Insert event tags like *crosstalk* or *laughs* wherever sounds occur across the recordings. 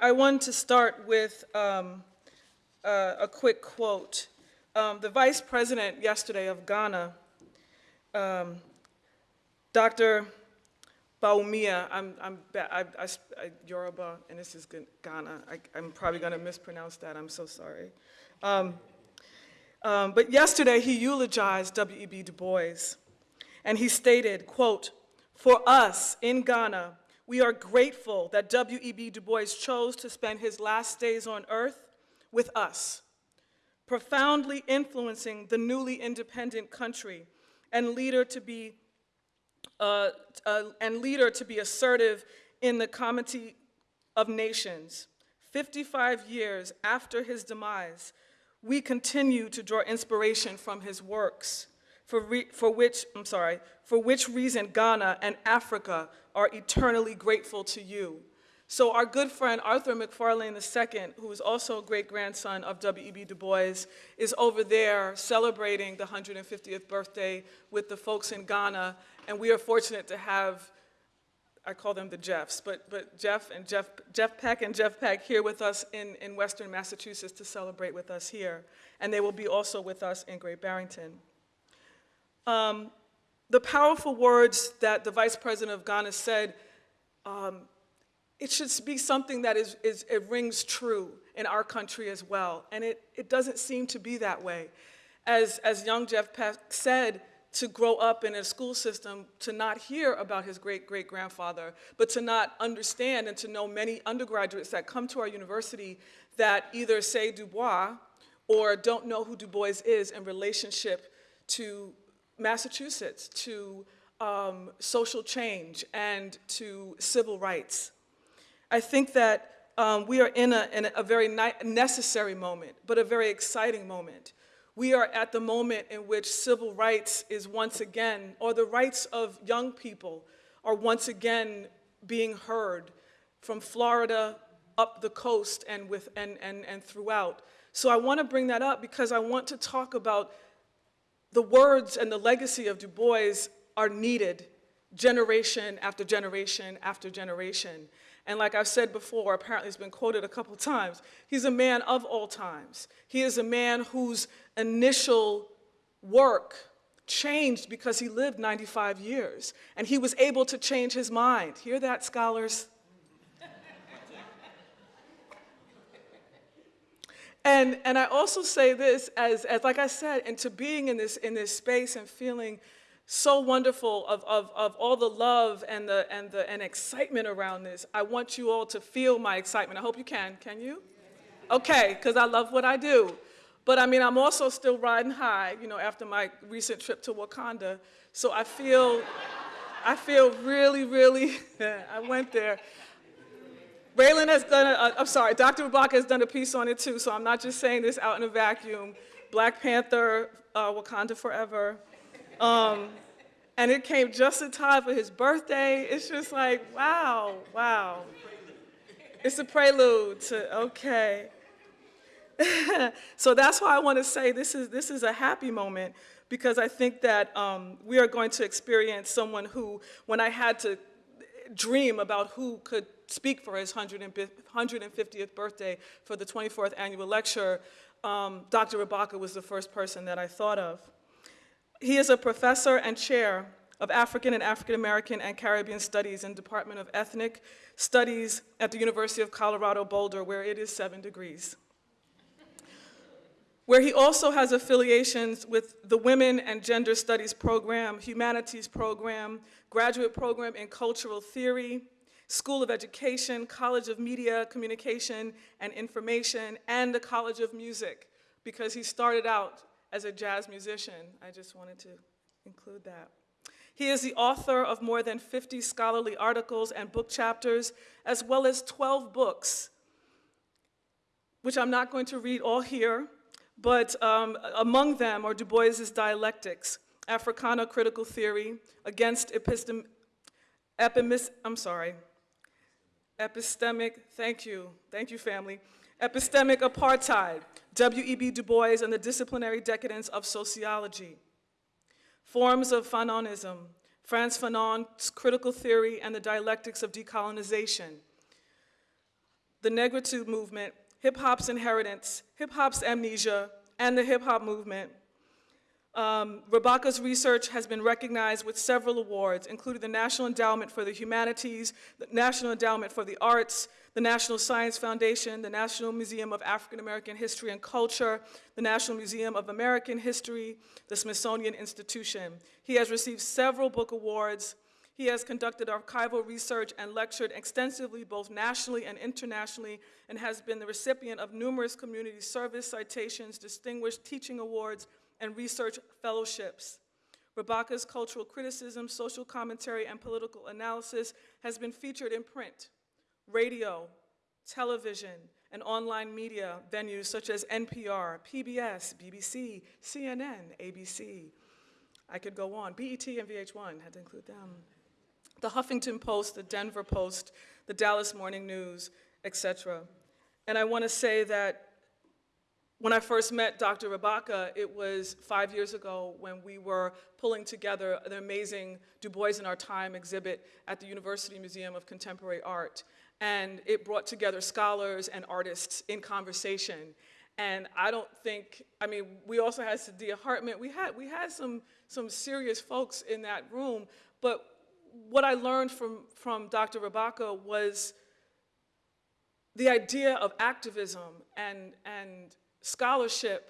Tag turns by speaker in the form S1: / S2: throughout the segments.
S1: I, wanted to start with um, uh, a quick quote. Um, the vice president yesterday of Ghana, um, Dr. Bawumia, I'm, I'm, I, I, I, Yoruba, and this is Ghana. I, I'm probably going to mispronounce that. I'm so sorry. Um, um, but yesterday he eulogized W.E.B. Du Bois, and he stated, quote, "For us in Ghana, we are grateful that W.E.B. Du Bois chose to spend his last days on earth with us, profoundly influencing the newly independent country and leader to be uh, uh, and leader to be assertive in the Comity of Nations. 55 years after his demise, we continue to draw inspiration from his works, for, for which, I'm sorry, for which reason Ghana and Africa are eternally grateful to you. So our good friend Arthur McFarlane II, who is also a great-grandson of W.E.B. Du Bois, is over there celebrating the 150th birthday with the folks in Ghana, and we are fortunate to have, I call them the Jeffs, but, but Jeff and Jeff, Jeff Peck and Jeff Peck here with us in, in Western Massachusetts to celebrate with us here, and they will be also with us in Great Barrington. Um, the powerful words that the Vice President of Ghana said, um, it should be something that is, is, it rings true in our country as well. And it, it doesn't seem to be that way. As, as young Jeff Peck said, to grow up in a school system, to not hear about his great-great-grandfather, but to not understand and to know many undergraduates that come to our university that either say Du Bois or don't know who Du Bois is in relationship to Massachusetts, to um, social change, and to civil rights. I think that um, we are in a, in a very necessary moment, but a very exciting moment. We are at the moment in which civil rights is once again, or the rights of young people are once again being heard from Florida up the coast and, with, and, and, and throughout. So I want to bring that up because I want to talk about the words and the legacy of Du Bois are needed generation after generation after generation. And like I've said before, apparently it's been quoted a couple times, he's a man of all times. He is a man whose initial work changed because he lived 95 years. And he was able to change his mind. Hear that, scholars? And, and I also say this as, as, like I said, into being in this, in this space and feeling so wonderful of, of, of all the love and the, and the and excitement around this. I want you all to feel my excitement. I hope you can. Can you? Okay, because I love what I do. But I mean, I'm also still riding high, you know, after my recent trip to Wakanda. So I feel, I feel really, really, *laughs* I went there. Reiland has done, a, I'm sorry, Dr. Rabaka has done a piece on it too, so I'm not just saying this out in a vacuum. Black Panther, uh, Wakanda Forever, um, and it came just in time for his birthday. It's just like, wow, wow. It's a prelude to, okay. *laughs* so that's why I want to say this is, this is a happy moment because I think that um, we are going to experience someone who, when I had to dream about who could speak for his 150th birthday for the 24th annual lecture, um, Dr. Rabaka was the first person that I thought of. He is a professor and chair of African and African American and Caribbean Studies in Department of Ethnic Studies at the University of Colorado Boulder, where it is seven degrees. Where he also has affiliations with the Women and Gender Studies program, Humanities program, graduate program in Cultural Theory, School of Education, College of Media, Communication, and Information, and the College of Music, because he started out as a jazz musician. I just wanted to include that. He is the author of more than 50 scholarly articles and book chapters, as well as 12 books, which I'm not going to read all here, but um, among them are Du Bois's Dialectics, Africana Critical Theory, Against Epistem, Epimis, I'm sorry, Epistemic, thank you, thank you family, Epistemic Apartheid, W.E.B. Du Bois and the Disciplinary Decadence of Sociology, Forms of Fanonism, Frantz Fanon's Critical Theory and the Dialectics of Decolonization, the Negritude movement, hip hop's inheritance, hip hop's amnesia, and the hip hop movement. Um, research has been recognized with several awards, including the National Endowment for the Humanities, the National Endowment for the Arts, the National Science Foundation, the National Museum of African American History and Culture, the National Museum of American History, the Smithsonian Institution. He has received several book awards. He has conducted archival research and lectured extensively both nationally and internationally and has been the recipient of numerous community service citations, distinguished teaching awards, and research fellowships. Rabaka's cultural criticism, social commentary, and political analysis has been featured in print, radio, television, and online media venues such as NPR, PBS, BBC, CNN, ABC. I could go on. BET and VH1 had to include them. The Huffington Post, the Denver Post, the Dallas Morning News, etc. And I want to say that when I first met Dr. Rabaka, it was five years ago when we were pulling together the amazing Du Bois in Our Time exhibit at the University Museum of Contemporary Art. And it brought together scholars and artists in conversation. And I don't think, I mean, we also had Saidiya Hartman. We had, we had some, some serious folks in that room. But what I learned from, from Dr. Rabaka was the idea of activism and, and scholarship,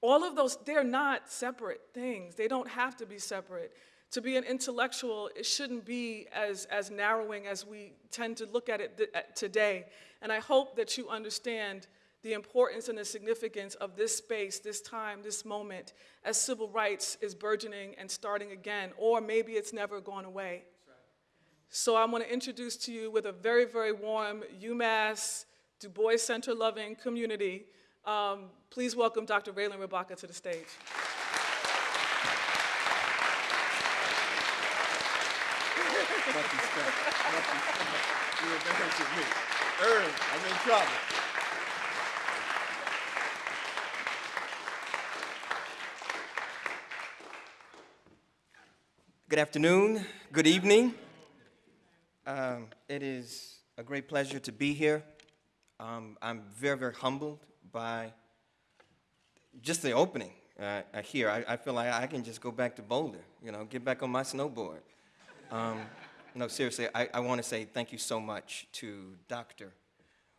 S1: all of those, they're not separate things. They don't have to be separate. To be an intellectual, it shouldn't be as, as narrowing as we tend to look at it today. And I hope that you understand the importance and the significance of this space, this time, this moment, as civil rights is burgeoning and starting again, or maybe it's never gone away. So I want to introduce to you with a very, very warm UMass Du Bois Center loving community. Um, please welcome Dr. Reiland Rabaka to the stage.
S2: I'm in trouble. Good afternoon, good evening. Um, it is a great pleasure to be here. Um, I'm very, very humbled by just the opening uh, here. I, I, feel like I can just go back to Boulder, you know, get back on my snowboard. Um, no, seriously, I, I want to say thank you so much to Dr.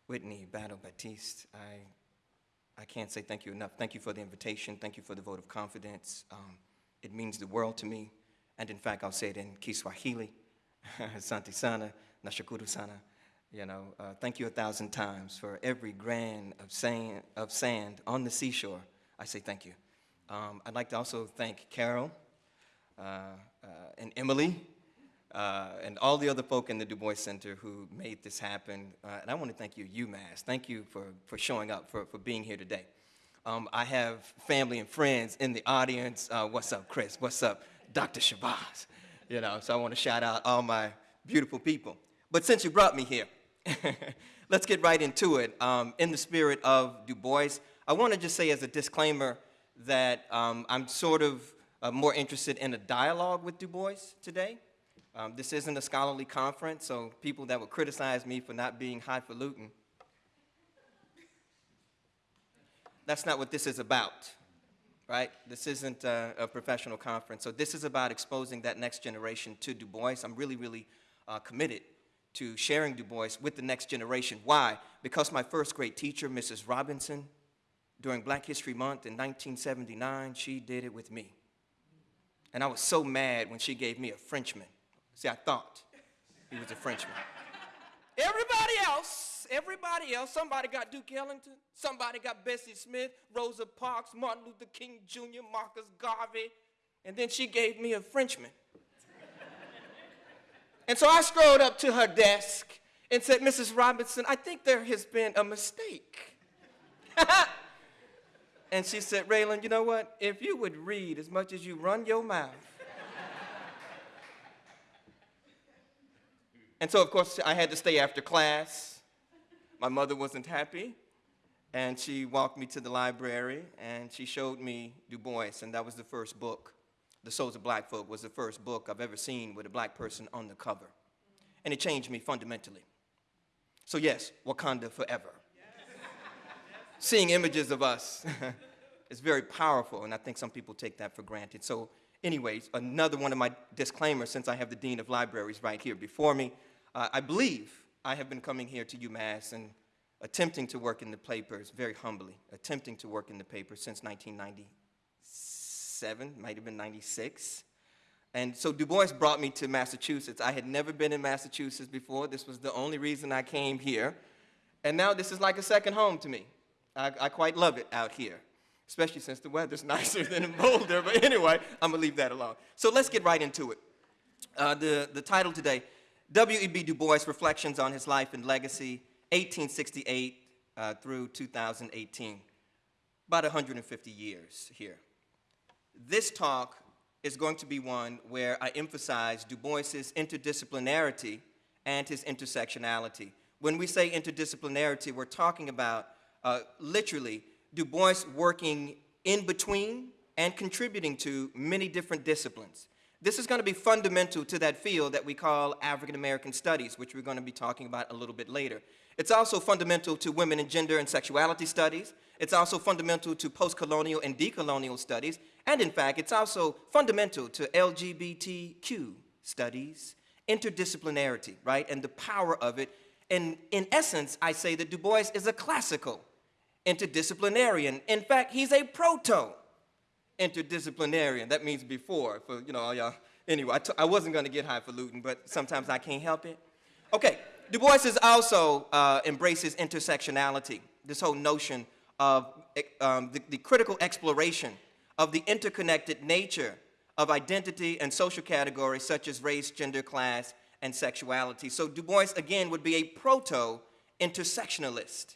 S2: Whitney Battle Baptiste. I, I can't say thank you enough. Thank you for the invitation. Thank you for the vote of confidence. Um, it means the world to me. And in fact, I'll say it in Kiswahili, *laughs* Asante sana, nashukuru sana. You know, uh, thank you a thousand times for every grain of sand, of sand on the seashore. I say thank you. Um, I'd like to also thank Carol uh, uh, and Emily uh, and all the other folk in the Du Bois Center who made this happen. Uh, and I want to thank you, UMass. Thank you for, for showing up, for, for being here today. Um, I have family and friends in the audience. Uh, what's up, Chris? What's up, Dr. Shabazz? You know, so I want to shout out all my beautiful people. But since you brought me here, *laughs* Let's get right into it. Um, in the spirit of Du Bois, I want to just say as a disclaimer that um, I'm sort of uh, more interested in a dialogue with Du Bois today. Um, this isn't a scholarly conference, so people that would criticize me for not being highfalutin, that's not what this is about, right? This isn't a, a, professional conference. So this is about exposing that next generation to Du Bois. I'm really, really uh, committed to sharing Du Bois with the next generation. Why? Because my first grade teacher, Mrs. Robinson, during Black History Month in 1979, she did it with me. And I was so mad when she gave me a Frenchman. See, I thought he was a Frenchman. everybody else, everybody else, somebody got Duke Ellington, somebody got Bessie Smith, Rosa Parks, Martin Luther King Jr., Marcus Garvey, and then she gave me a Frenchman. And so I strolled up to her desk and said, Mrs. Robinson, I think there has been a mistake. *laughs* and she said, Reiland, you know what? If you would read as much as you run your mouth. *laughs* and so, of course, I had to stay after class. My mother wasn't happy. And she walked me to the library and she showed me Du Bois, and that was the first book. The Souls of Black Folk was the first book I've ever seen with a black person on the cover. And it changed me fundamentally. So, yes, Wakanda forever. *laughs* Seeing images of us *laughs* is very powerful, and I think some people take that for granted. So, anyways, another one of my disclaimers since I have the Dean of Libraries right here before me. Uh, I believe I have been coming here to UMass and attempting to work in the papers very humbly, attempting to work in the papers since 1997, might have been 96. And so Du Bois brought me to Massachusetts. I had never been in Massachusetts before. This was the only reason I came here. And now this is like a second home to me. I, I quite love it out here, especially since the weather's *laughs* nicer than in Boulder. But anyway, I'm gonna leave that alone. So let's get right into it. Uh, the, the title today, W.E.B. Du Bois Reflections on His Life and Legacy, 1868 uh, through 2018. About 150 years here. This talk is going to be one where I emphasize Du Bois's interdisciplinarity and his intersectionality. When we say interdisciplinarity, we're talking about uh, literally Du Bois working in between and contributing to many different disciplines. This is going to be fundamental to that field that we call African American Studies, which we're going to be talking about a little bit later. It's also fundamental to women and gender and sexuality studies. It's also fundamental to post-colonial and decolonial studies. And in fact, it's also fundamental to LGBTQ studies, interdisciplinarity, right, and the power of it. And in essence, I say that Du Bois is a classical interdisciplinarian. In fact, he's a proto interdisciplinarian. That means before, for, you know, all y'all. Anyway, I t I wasn't going to get highfalutin, but sometimes I can't help it. Okay, Du Bois is also uh, embraces intersectionality, this whole notion of um, the, the critical exploration of the interconnected nature of identity and social categories such as race, gender, class, and sexuality. So Du Bois, again, would be a proto-intersectionalist.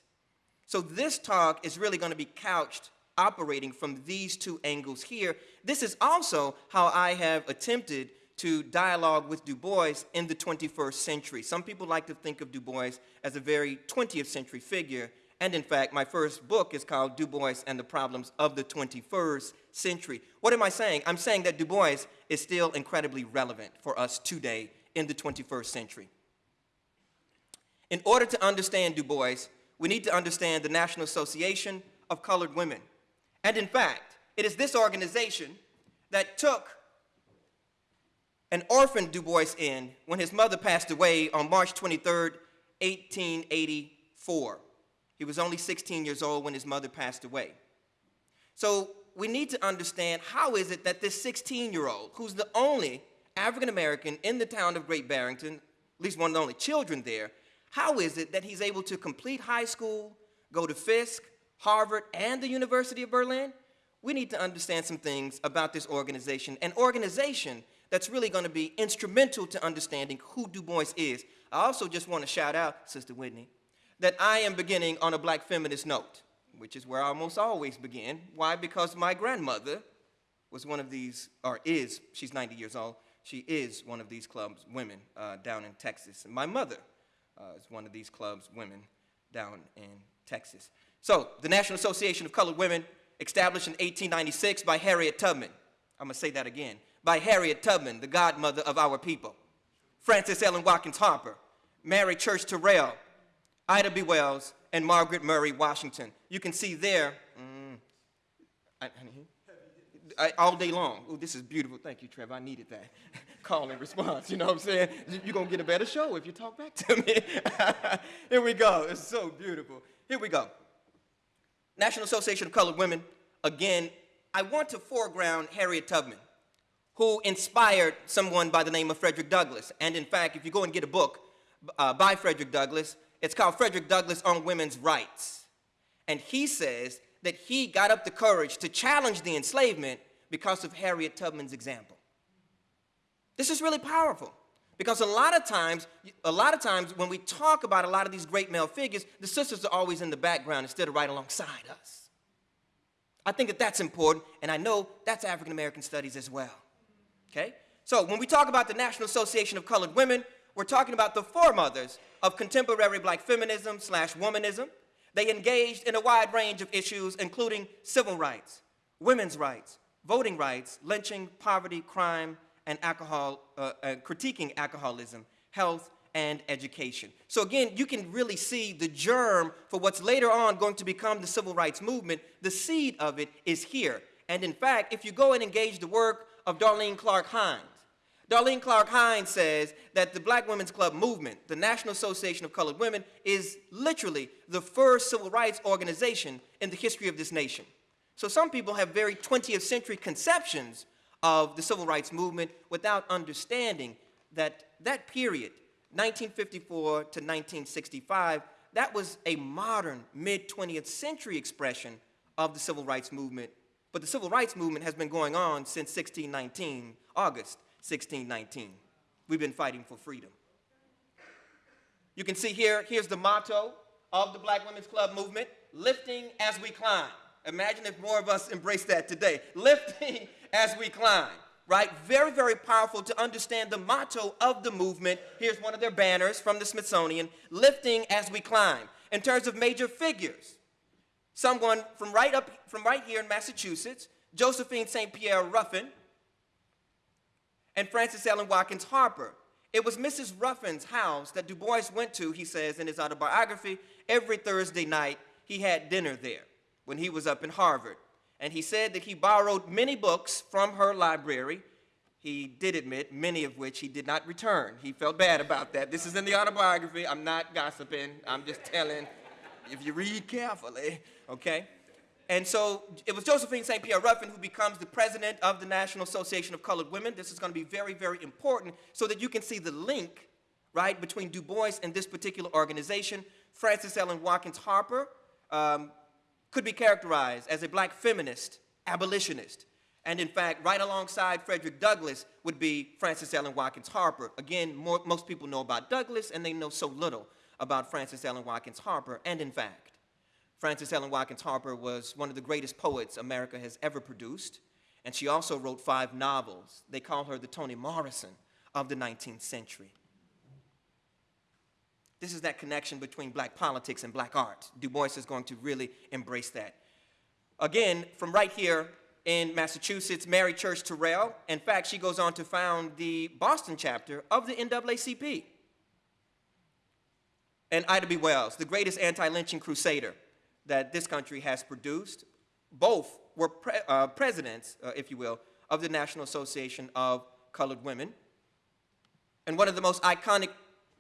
S2: So this talk is really going to be couched operating from these two angles here. This is also how I have attempted to dialogue with Du Bois in the 21st century. Some people like to think of Du Bois as a very 20th century figure, and in fact, my first book is called Du Bois and the Problems of the 21st Century. What am I saying? I'm saying that Du Bois is still incredibly relevant for us today in the 21st century. In order to understand Du Bois, we need to understand the National Association of Colored Women. And in fact, it is this organization that took an orphan Du Bois in when his mother passed away on March 23, 1884. He was only 16 years old when his mother passed away. So we need to understand how is it that this 16-year-old, who's the only African American in the town of Great Barrington, at least one of the only children there, how is it that he's able to complete high school, go to Fisk, Harvard, and the University of Berlin? We need to understand some things about this organization, an organization that's really going to be instrumental to understanding who Du Bois is. I also just want to shout out, Sister Whitney, that I am beginning on a black feminist note, which is where I almost always begin. Why? Because my grandmother was one of these, or is, she's 90 years old, she is one of these clubs, women, uh, down in Texas. And my mother uh, is one of these clubs, women, down in Texas. So, the National Association of Colored Women, established in 1896 by Harriet Tubman. I'm going to say that again by Harriet Tubman, the godmother of our people. Frances Ellen Watkins Harper, Mary Church Terrell, Ida B. Wells, and Margaret Murray Washington. You can see there, mm, I, all day long. Oh, this is beautiful. Thank you, Trevor. I needed that. *laughs* Call and response, you know what I'm saying? You're going to get a better show if you talk back to me. *laughs* Here we go. It's so beautiful. Here we go. National Association of Colored Women. Again, I want to foreground Harriet Tubman who inspired someone by the name of Frederick Douglass. And in fact, if you go and get a book uh, by Frederick Douglass, it's called Frederick Douglass on Women's Rights. And he says that he got up the courage to challenge the enslavement because of Harriet Tubman's example. This is really powerful because a lot of times, a lot of times when we talk about a lot of these great male figures, the sisters are always in the background instead of right alongside us. I think that that's important, and I know that's African American studies as well. Okay? So when we talk about the National Association of Colored Women, we're talking about the foremothers of contemporary black feminism slash womanism. They engaged in a wide range of issues, including civil rights, women's rights, voting rights, lynching, poverty, crime, and alcohol, uh, uh, critiquing alcoholism, health, and education. So again, you can really see the germ for what's later on going to become the civil rights movement. The seed of it is here. And in fact, if you go and engage the work of Darlene Clark Hines, Darlene Clark Hines says that the Black Women's Club movement, the National Association of Colored Women, is literally the first civil rights organization in the history of this nation. So some people have very 20th century conceptions of the civil rights movement without understanding that that period, 1954 to 1965, that was a modern mid-20th century expression of the civil rights movement. But the civil rights movement has been going on since 1619, August 1619. We've been fighting for freedom. You can see here, here's the motto of the Black Women's Club movement, lifting as we climb. Imagine if more of us embrace that today. *laughs* Lifting as we climb, right? Very, very powerful to understand the motto of the movement. Here's one of their banners from the Smithsonian, lifting as we climb. In terms of major figures, someone from right up, from right here in Massachusetts, Josephine St. Pierre Ruffin, and Frances Ellen Watkins Harper. It was Mrs. Ruffin's house that Du Bois went to, he says in his autobiography, every Thursday night he had dinner there when he was up in Harvard. And he said that he borrowed many books from her library. He did admit many of which he did not return. He felt bad about that. This is in the autobiography. I'm not gossiping. I'm just telling if you read carefully, okay? And so it was Josephine St. Pierre Ruffin who becomes the president of the National Association of Colored Women. This is going to be very, very important so that you can see the link, right, between Du Bois and this particular organization. Frances Ellen Watkins Harper um, could be characterized as a black feminist, abolitionist. And in fact, right alongside Frederick Douglass would be Frances Ellen Watkins Harper. Again, more, most people know about Douglass and they know so little about Frances Ellen Watkins Harper. And in fact, Frances Ellen Watkins Harper was one of the greatest poets America has ever produced, and she also wrote five novels. They call her the Toni Morrison of the 19th century. This is that connection between black politics and black art. Du Bois is going to really embrace that. Again, from right here in Massachusetts, Mary Church Terrell, in fact, she goes on to found the Boston chapter of the NAACP. And Ida B. Wells, the greatest anti-lynching crusader that this country has produced. Both were pre uh, presidents, uh, if you will, of the National Association of Colored Women. And one of the most iconic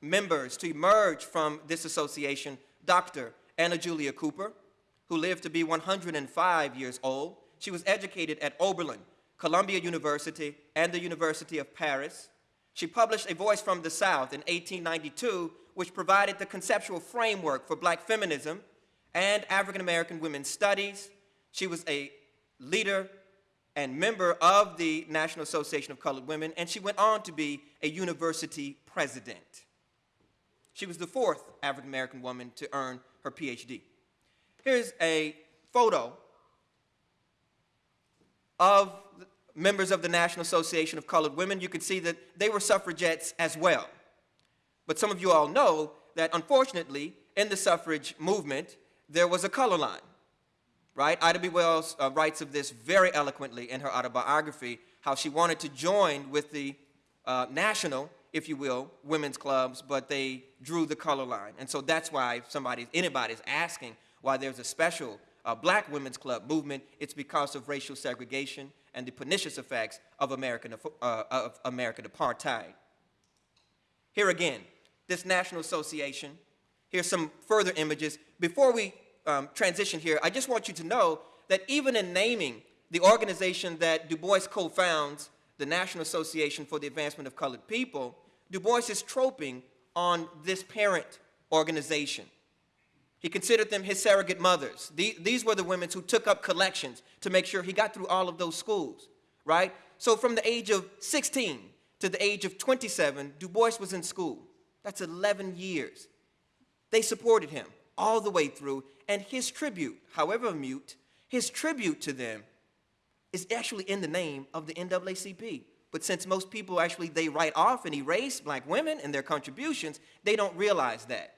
S2: members to emerge from this association, Dr. Anna Julia Cooper, who lived to be 105 years old. She was educated at Oberlin, Columbia University, and the University of Paris. She published A Voice from the South in 1892, which provided the conceptual framework for black feminism and African American Women's Studies. She was a leader and member of the National Association of Colored Women, and she went on to be a university president. She was the fourth African American woman to earn her PhD. Here's a photo of members of the National Association of Colored Women. You can see that they were suffragettes as well. But some of you all know that unfortunately, in the suffrage movement, there was a color line, right? Ida B. Wells uh, writes of this very eloquently in her autobiography, how she wanted to join with the uh, national, if you will, women's clubs, but they drew the color line. And so that's why somebody, anybody's asking why there's a special uh, black women's club movement, it's because of racial segregation and the pernicious effects of American, uh, of American apartheid. Here again, this National Association, here's some further images. Before we um, transition here, I just want you to know that even in naming the organization that Du Bois co-founds, the National Association for the Advancement of Colored People, Du Bois is troping on this parent organization. He considered them his surrogate mothers. These were the women who took up collections to make sure he got through all of those schools, right? So from the age of 16 to the age of 27, Du Bois was in school. That's 11 years. They supported him all the way through, and his tribute, however mute, his tribute to them is actually in the name of the NAACP. But since most people actually, they write off and erase black women and their contributions, they don't realize that.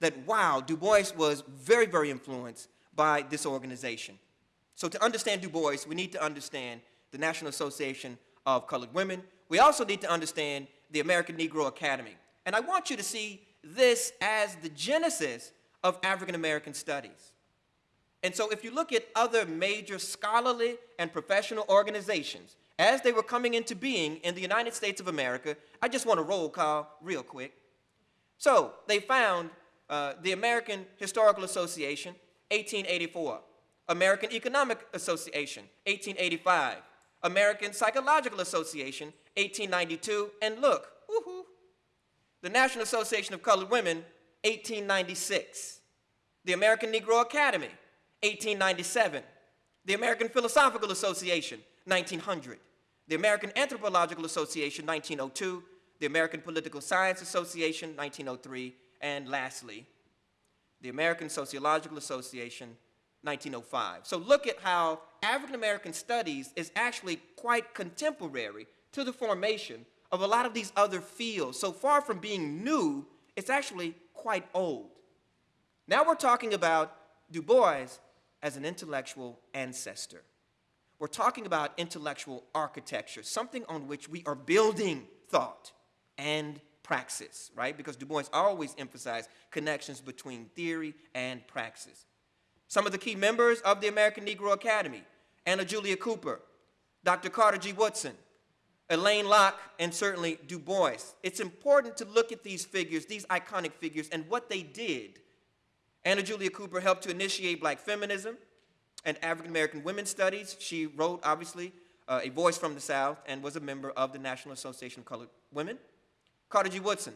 S2: That, wow, Du Bois was very, very influenced by this organization. So to understand Du Bois, we need to understand the National Association of Colored Women. We also need to understand the American Negro Academy. And I want you to see this as the genesis of African American studies. And so if you look at other major scholarly and professional organizations, as they were coming into being in the United States of America, I just want to roll call real quick. So they found uh, the American Historical Association, 1884. American Economic Association, 1885. American Psychological Association, 1892. And look, woohoo, the National Association of Colored Women, 1896. The American Negro Academy, 1897. The American Philosophical Association, 1900. The American Anthropological Association, 1902. The American Political Science Association, 1903. And lastly, the American Sociological Association, 1905. So look at how African American studies is actually quite contemporary to the formation of a lot of these other fields. So far from being new, it's actually quite old. Now we're talking about Du Bois as an intellectual ancestor. We're talking about intellectual architecture, something on which we are building thought and praxis, right? Because Du Bois always emphasized connections between theory and praxis. Some of the key members of the American Negro Academy, Anna Julia Cooper, Dr. Carter G. Woodson, Alain Locke, and certainly Du Bois. It's important to look at these figures, these iconic figures, and what they did. Anna Julia Cooper helped to initiate black feminism and African American women's studies. She wrote, obviously, uh, A Voice from the South and was a member of the National Association of Colored Women. Carter G. Woodson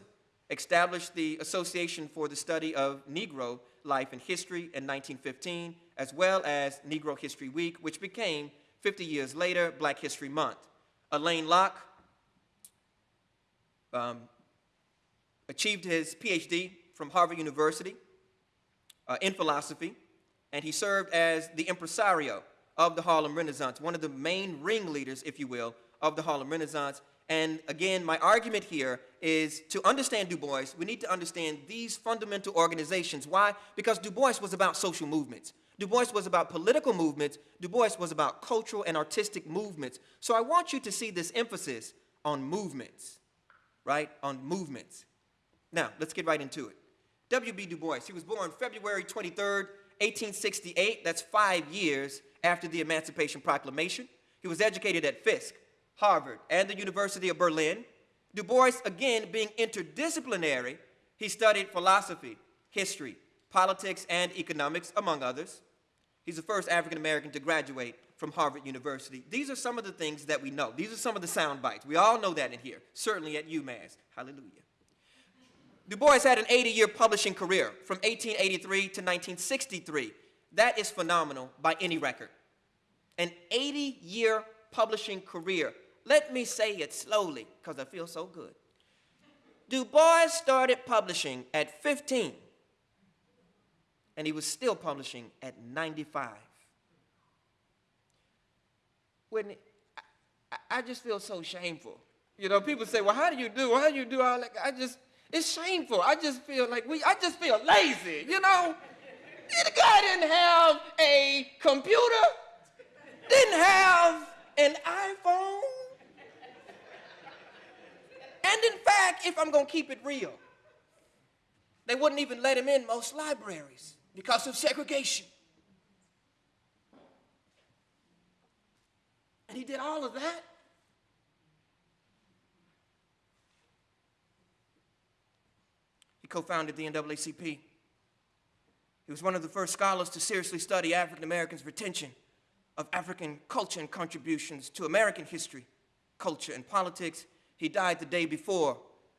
S2: established the Association for the Study of Negro Life and History in 1915, as well as Negro History Week, which became, 50 years later, Black History Month. Alain Locke um, achieved his PhD from Harvard University uh, in philosophy, and he served as the impresario of the Harlem Renaissance, one of the main ringleaders, if you will, of the Harlem Renaissance. And again, my argument here is to understand Du Bois, we need to understand these fundamental organizations. Why? Because Du Bois was about social movements. Du Bois was about political movements. Du Bois was about cultural and artistic movements. So I want you to see this emphasis on movements, right? On movements. Now, let's get right into it. W.B. Du Bois, he was born February 23rd, 1868. That's five years after the Emancipation Proclamation. He was educated at Fisk, Harvard, and the University of Berlin. Du Bois, again, being interdisciplinary, he studied philosophy, history, politics, and economics, among others. He's the first African American to graduate from Harvard University. These are some of the things that we know. These are some of the sound bites. We all know that in here, certainly at UMass. Hallelujah. Du Bois had an 80-year publishing career from 1883 to 1963. That is phenomenal by any record. An 80-year publishing career. Let me say it slowly, because I feel so good. Du Bois started publishing at 15, and he was still publishing at 95. When I, I just feel so shameful. You know, people say, well, how do you do? How do you do all that? I just, it's shameful. I just feel like we, I just feel lazy, you know? The guy didn't have a computer, didn't have an iPhone. And in fact, if I'm gonna keep it real, they wouldn't even let him in most libraries because of segregation. And he did all of that. He co-founded the NAACP. He was one of the first scholars to seriously study African Americans' retention of African culture and contributions to American history, culture, and politics. He died the day before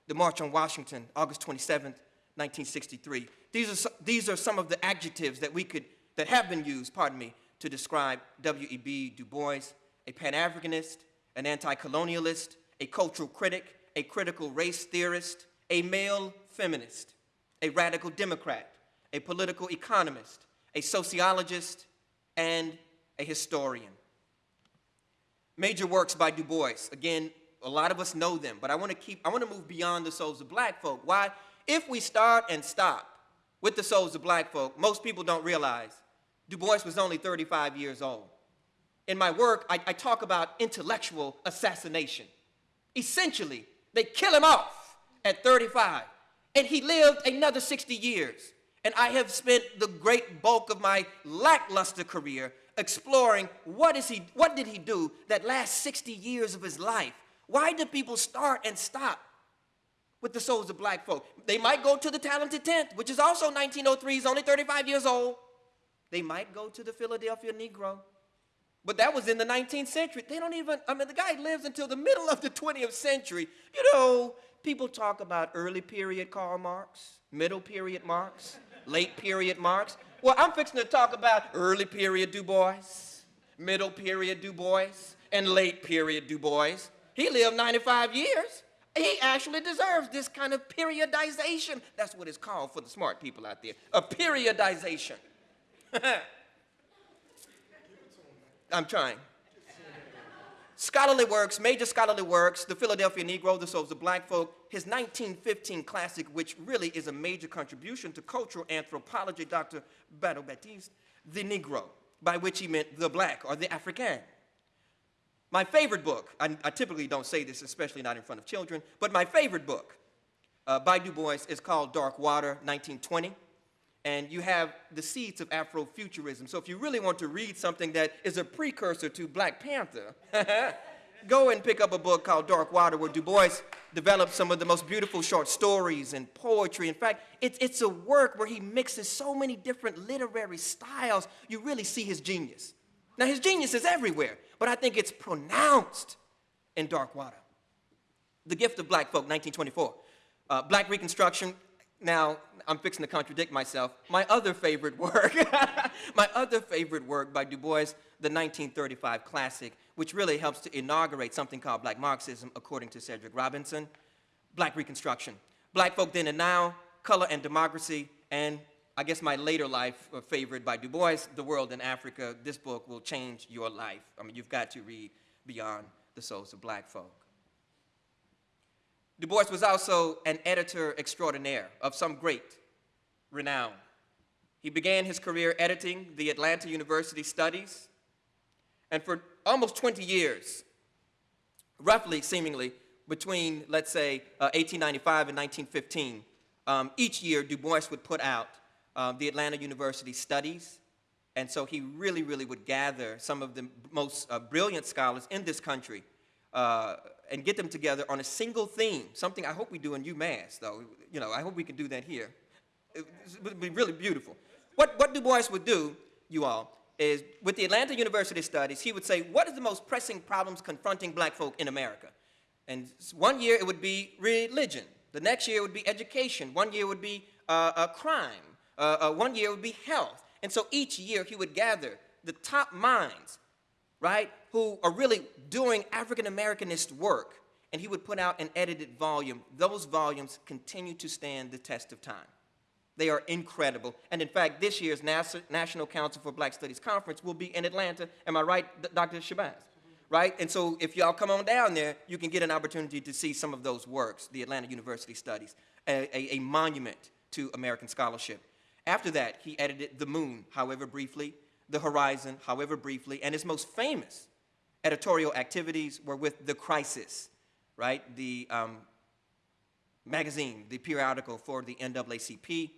S2: the March on Washington, August 27th, 1963. These are, these are some of the adjectives that we could, that have been used, pardon me, to describe W.E.B. Du Bois, a Pan-Africanist, an anti-colonialist, a cultural critic, a critical race theorist, a male feminist, a radical Democrat, a political economist, a sociologist, and a historian. Major works by Du Bois. Again, a lot of us know them, but I want to keep, I want to move beyond the souls of black folk. Why? If we start and stop with the souls of black folk, most people don't realize Du Bois was only 35 years old. In my work, I, I talk about intellectual assassination. Essentially, they kill him off at 35. And he lived another 60 years. And I have spent the great bulk of my lackluster career exploring what, is he, what did he do that last 60 years of his life? Why do people start and stop with the souls of black folk? They might go to the Talented Tenth, which is also 1903, he's only 35 years old. They might go to the Philadelphia Negro, but that was in the 19th century. They don't even, I mean, the guy lives until the middle of the 20th century. You know, people talk about early period Karl Marx, middle period Marx, late period Marx. Well, I'm fixing to talk about early period Du Bois, middle period Du Bois, and late period Du Bois. He lived 95 years. He actually deserves this kind of periodization. That's what it's called for the smart people out there, a periodization. *laughs* I'm trying. Scholarly works, major scholarly works, The Philadelphia Negro, The Souls of Black Folk, his 1915 classic, which really is a major contribution to cultural anthropology, Dr. Battle Baptiste, The Negro, by which he meant the black or the African. My favorite book, I, I typically don't say this, especially not in front of children, but my favorite book uh, by Du Bois is called Darkwater, 1920 and you have the seeds of Afrofuturism. So if you really want to read something that is a precursor to Black Panther, *laughs* go and pick up a book called Darkwater where Du Bois developed some of the most beautiful short stories and poetry. In fact, it's, it's a work where he mixes so many different literary styles, you really see his genius. Now, his genius is everywhere, but I think it's pronounced in Darkwater. The Gift of Black Folk, 1924. Uh, Black Reconstruction, now, I'm fixing to contradict myself. My other favorite work, *laughs* my other favorite work by Du Bois, the 1935 classic, which really helps to inaugurate something called Black Marxism, according to Cedric Robinson, Black Reconstruction. Black Folk Then and Now, Color and Democracy, and I guess my later life uh, favorite by Du Bois, The World and Africa. This book will change your life. I mean, you've got to read Beyond the Souls of Black Folk. Du Bois was also an editor extraordinaire of some great renown. He began his career editing the Atlanta University Studies, and for almost 20 years, roughly, seemingly, between, let's say, uh, 1895 and 1915, um, each year Du Bois would put out uh, the Atlanta University Studies, and so he really, really would gather some of the most uh, brilliant scholars in this country uh, and get them together on a single theme, something I hope we do in UMass, though. You know, I hope we can do that here. It would be really beautiful. What, what Du Bois would do, you all, is with the Atlanta University studies, he would say, what is the most pressing problems confronting black folk in America? And one year it would be religion. The next year it would be education. One year it would be uh, uh, crime. Uh, uh one year would be health. And so each year he would gather the top minds right, who are really doing African Americanist work, and he would put out an edited volume. Those volumes continue to stand the test of time. They are incredible. And in fact, this year's Nas National Council for Black Studies Conference will be in Atlanta. Am I right, Dr. Shabazz? Right? And so if y'all come on down there, you can get an opportunity to see some of those works, the Atlanta University Studies, a, a, a monument to American scholarship. After that, he edited The Moon, however briefly, the horizon, however briefly, and his most famous editorial activities were with The Crisis, right? The um, magazine, the periodical for the NAACP.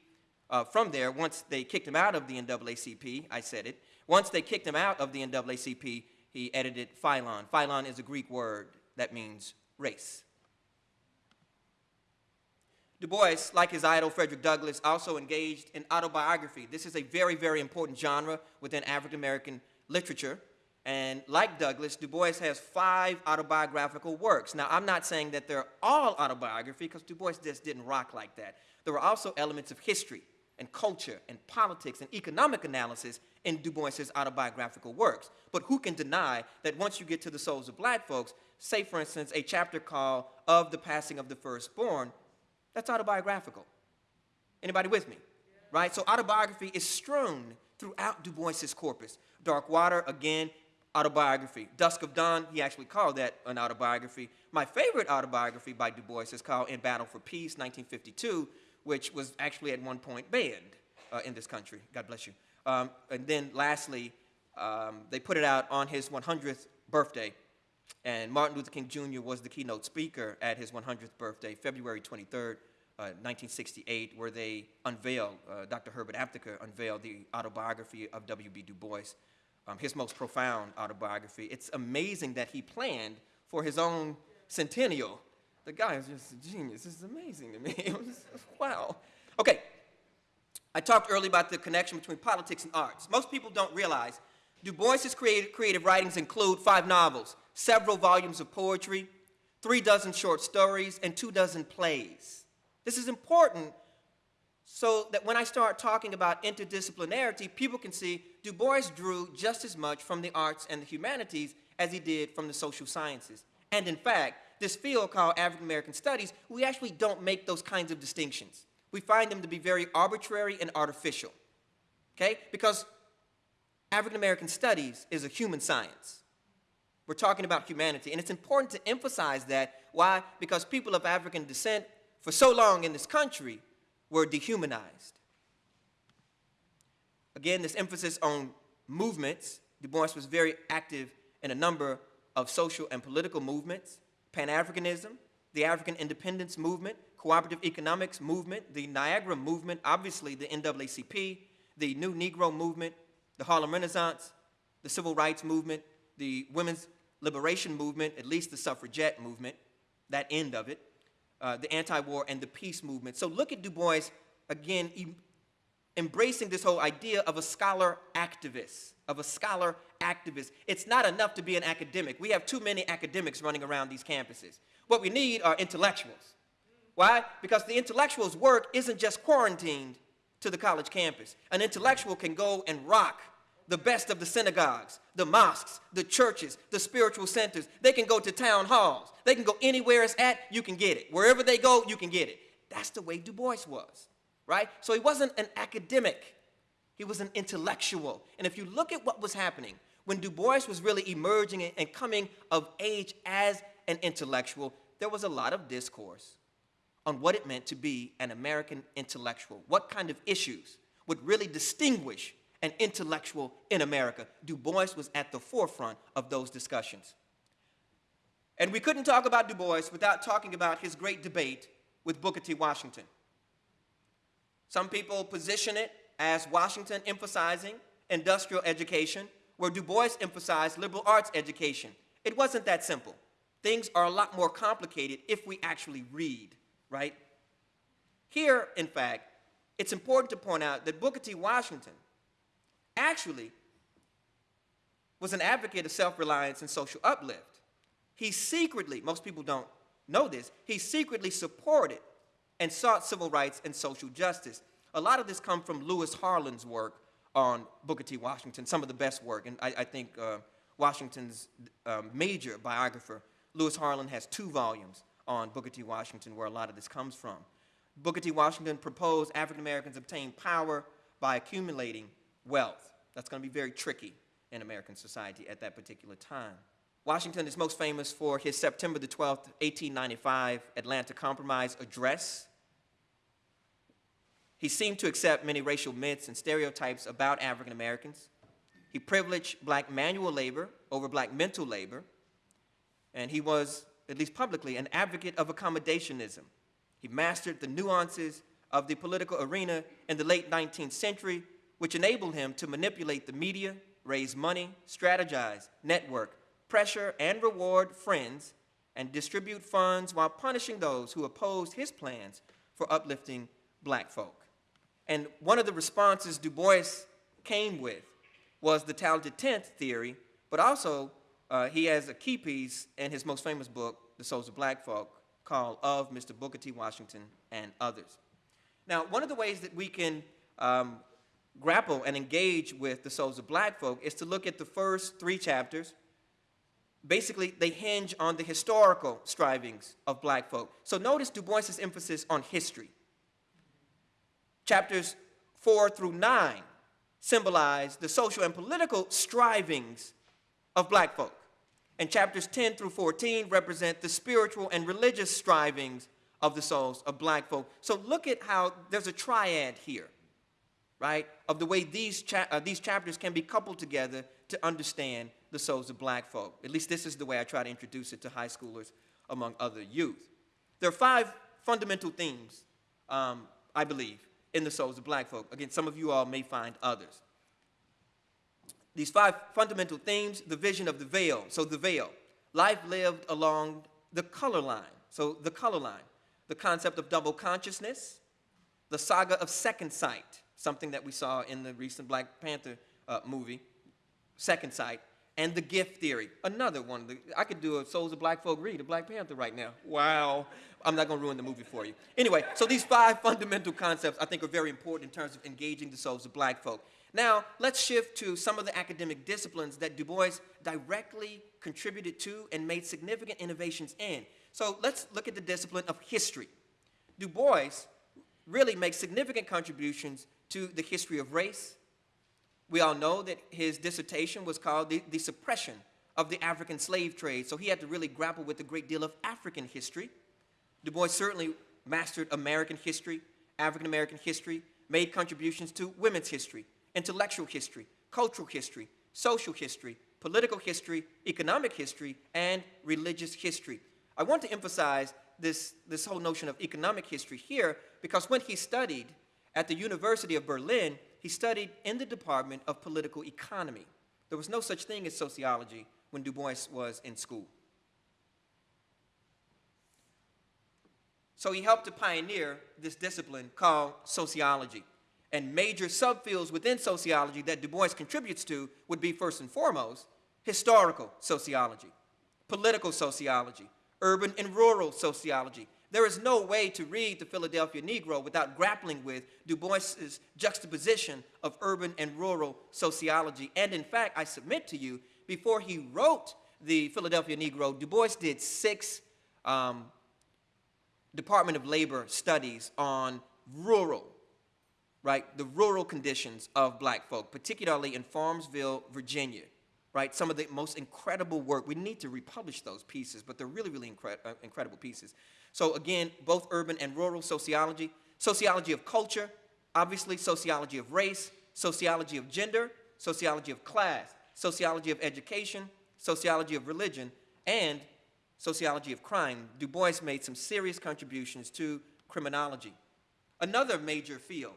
S2: Uh, from there, once they kicked him out of the NAACP, I said it, once they kicked him out of the NAACP, he edited Phylon. Phylon is a Greek word that means race. Du Bois, like his idol Frederick Douglass, also engaged in autobiography. This is a very, very important genre within African American literature. And like Douglass, Du Bois has five autobiographical works. Now, I'm not saying that they're all autobiography, because Du Bois just didn't rock like that. There were also elements of history and culture and politics and economic analysis in Du Bois's autobiographical works. But who can deny that once you get to the souls of black folks, say, for instance, a chapter called Of the Passing of the Firstborn, that's autobiographical. Anybody with me? Right? So autobiography is strewn throughout Du Bois's corpus. Darkwater, again, autobiography. Dusk of Dawn, he actually called that an autobiography. My favorite autobiography by Du Bois is called In Battle for Peace, 1952, which was actually at one point banned uh, in this country. God bless you. Um, and then lastly, um, they put it out on his 100th birthday And Martin Luther King Jr. was the keynote speaker at his 100th birthday, February 23rd, uh, 1968, where they unveiled, uh, Dr. Herbert Aptheker unveiled the autobiography of W.E.B. Du Bois, um, his most profound autobiography. It's amazing that he planned for his own centennial. The guy is just a genius. Is amazing to me. *laughs* It was, wow. Okay, I talked earlier about the connection between politics and arts. Most people don't realize Du Bois's creative, creative writings include five novels, several volumes of poetry, three dozen short stories, and two dozen plays. This is important so that when I start talking about interdisciplinarity, people can see Du Bois drew just as much from the arts and the humanities as he did from the social sciences. And in fact, this field called African American Studies, we actually don't make those kinds of distinctions. We find them to be very arbitrary and artificial, okay? Because African American Studies is a human science. We're talking about humanity, and it's important to emphasize that. Why? Because people of African descent, for so long in this country, were dehumanized. Again, this emphasis on movements, Du Bois was very active in a number of social and political movements, Pan-Africanism, the African independence movement, cooperative economics movement, the Niagara movement, obviously the NAACP, the New Negro movement, the Harlem Renaissance, the Civil Rights Movement, the Women's Liberation Movement, at least the suffragette movement, that end of it, uh, the anti-war and the peace movement. So look at Du Bois, again, embracing this whole idea of a scholar activist, of a scholar activist. It's not enough to be an academic. We have too many academics running around these campuses. What we need are intellectuals. Why? Because the intellectual's work isn't just quarantined to the college campus. An intellectual can go and rock the best of the synagogues, the mosques, the churches, the spiritual centers. They can go to town halls. They can go anywhere it's at, you can get it. Wherever they go, you can get it. That's the way Du Bois was, right? So he wasn't an academic. He was an intellectual. And if you look at what was happening, when Du Bois was really emerging and coming of age as an intellectual, there was a lot of discourse on what it meant to be an American intellectual. What kind of issues would really distinguish an intellectual in America? Du Bois was at the forefront of those discussions. And we couldn't talk about Du Bois without talking about his great debate with Booker T. Washington. Some people position it as Washington emphasizing industrial education, where Du Bois emphasized liberal arts education. It wasn't that simple. Things are a lot more complicated if we actually read, right? Here, in fact, it's important to point out that Booker T. Washington actually was an advocate of self-reliance and social uplift. He secretly, most people don't know this, he secretly supported and sought civil rights and social justice. A lot of this comes from Lewis Harlan's work on Booker T. Washington, some of the best work, and I, I think uh, Washington's um, major biographer, Lewis Harlan, has two volumes on Booker T. Washington where a lot of this comes from. Booker T. Washington proposed African Americans obtain power by accumulating wealth. That's going to be very tricky in American society at that particular time. Washington is most famous for his September the 12th, 1895 Atlanta Compromise address. He seemed to accept many racial myths and stereotypes about African Americans. He privileged black manual labor over black mental labor, and he was, at least publicly, an advocate of accommodationism. He mastered the nuances of the political arena in the late 19th century, which enabled him to manipulate the media, raise money, strategize, network, pressure and reward friends, and distribute funds while punishing those who opposed his plans for uplifting black folk. And one of the responses Du Bois came with was the talented tenth theory, but also uh, he has a key piece in his most famous book, The Souls of Black Folk, called Of Mr. Booker T. Washington and Others. Now, one of the ways that we can um, grapple and engage with the souls of black folk is to look at the first three chapters. Basically, they hinge on the historical strivings of black folk. So notice Du Bois's emphasis on history. Chapters four through nine symbolize the social and political strivings of black folk. And chapters 10 through 14 represent the spiritual and religious strivings of the souls of black folk. So look at how there's a triad here, right, of the way these, cha uh, these chapters can be coupled together to understand the souls of black folk. At least this is the way I try to introduce it to high schoolers among other youth. There are five fundamental themes, um, I believe, in the souls of black folk. Again, some of you all may find others. These five fundamental themes, the vision of the veil. So the veil, life lived along the color line. So the color line, the concept of double consciousness, the saga of second sight, something that we saw in the recent Black Panther uh, movie, Second Sight, and the gift theory, another one. The- I could do a Souls of Black Folk read, a Black Panther right now. Wow. I'm not going to ruin the movie for you. Anyway, so these five *laughs* fundamental concepts I think are very important in terms of engaging the souls of black folk. Now, let's shift to some of the academic disciplines that Du Bois directly contributed to and made significant innovations in. So let's look at the discipline of history. Du Bois really makes significant contributions to the history of race. We all know that his dissertation was called the, the Suppression of the African Slave Trade, so he had to really grapple with a great deal of African history. Du Bois certainly mastered American history, African American history, made contributions to women's history, intellectual history, cultural history, social history, political history, economic history, and religious history. I want to emphasize this, this whole notion of economic history here because when he studied at the University of Berlin, he studied in the Department of Political Economy. There was no such thing as sociology when Du Bois was in school. So he helped to pioneer this discipline called sociology. And major subfields within sociology that Du Bois contributes to would be first and foremost historical sociology, political sociology, urban and rural sociology. There is no way to read the Philadelphia Negro without grappling with Du Bois's juxtaposition of urban and rural sociology. And in fact, I submit to you, before he wrote the Philadelphia Negro, Du Bois did six um, Department of Labor studies on rural, right, the rural conditions of black folk, particularly in Farmville, Virginia, right? Some of the most incredible work. We need to republish those pieces, but they're really, really incre- uh, incredible pieces. So again, both urban and rural sociology, sociology of culture, obviously. Sociology of race, sociology of gender, sociology of class, sociology of education, sociology of religion, and sociology of crime, Du Bois made some serious contributions to criminology. Another major field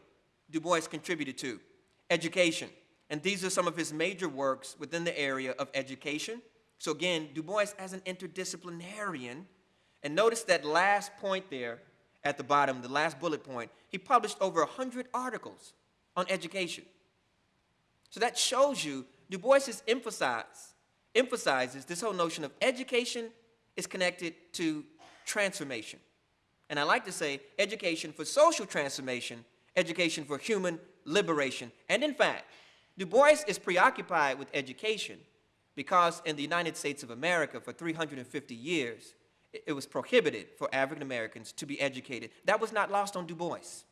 S2: Du Bois contributed to, education. And these are some of his major works within the area of education. So again, Du Bois as an interdisciplinarian, and notice that last point there at the bottom, the last bullet point, he published over 100 articles on education. So that shows you Du Bois is emphasize, emphasizes this whole notion of education is connected to transformation. And I like to say education for social transformation, education for human liberation. And in fact, Du Bois is preoccupied with education because in the United States of America for 350 years, it was prohibited for African Americans to be educated. That was not lost on Du Bois.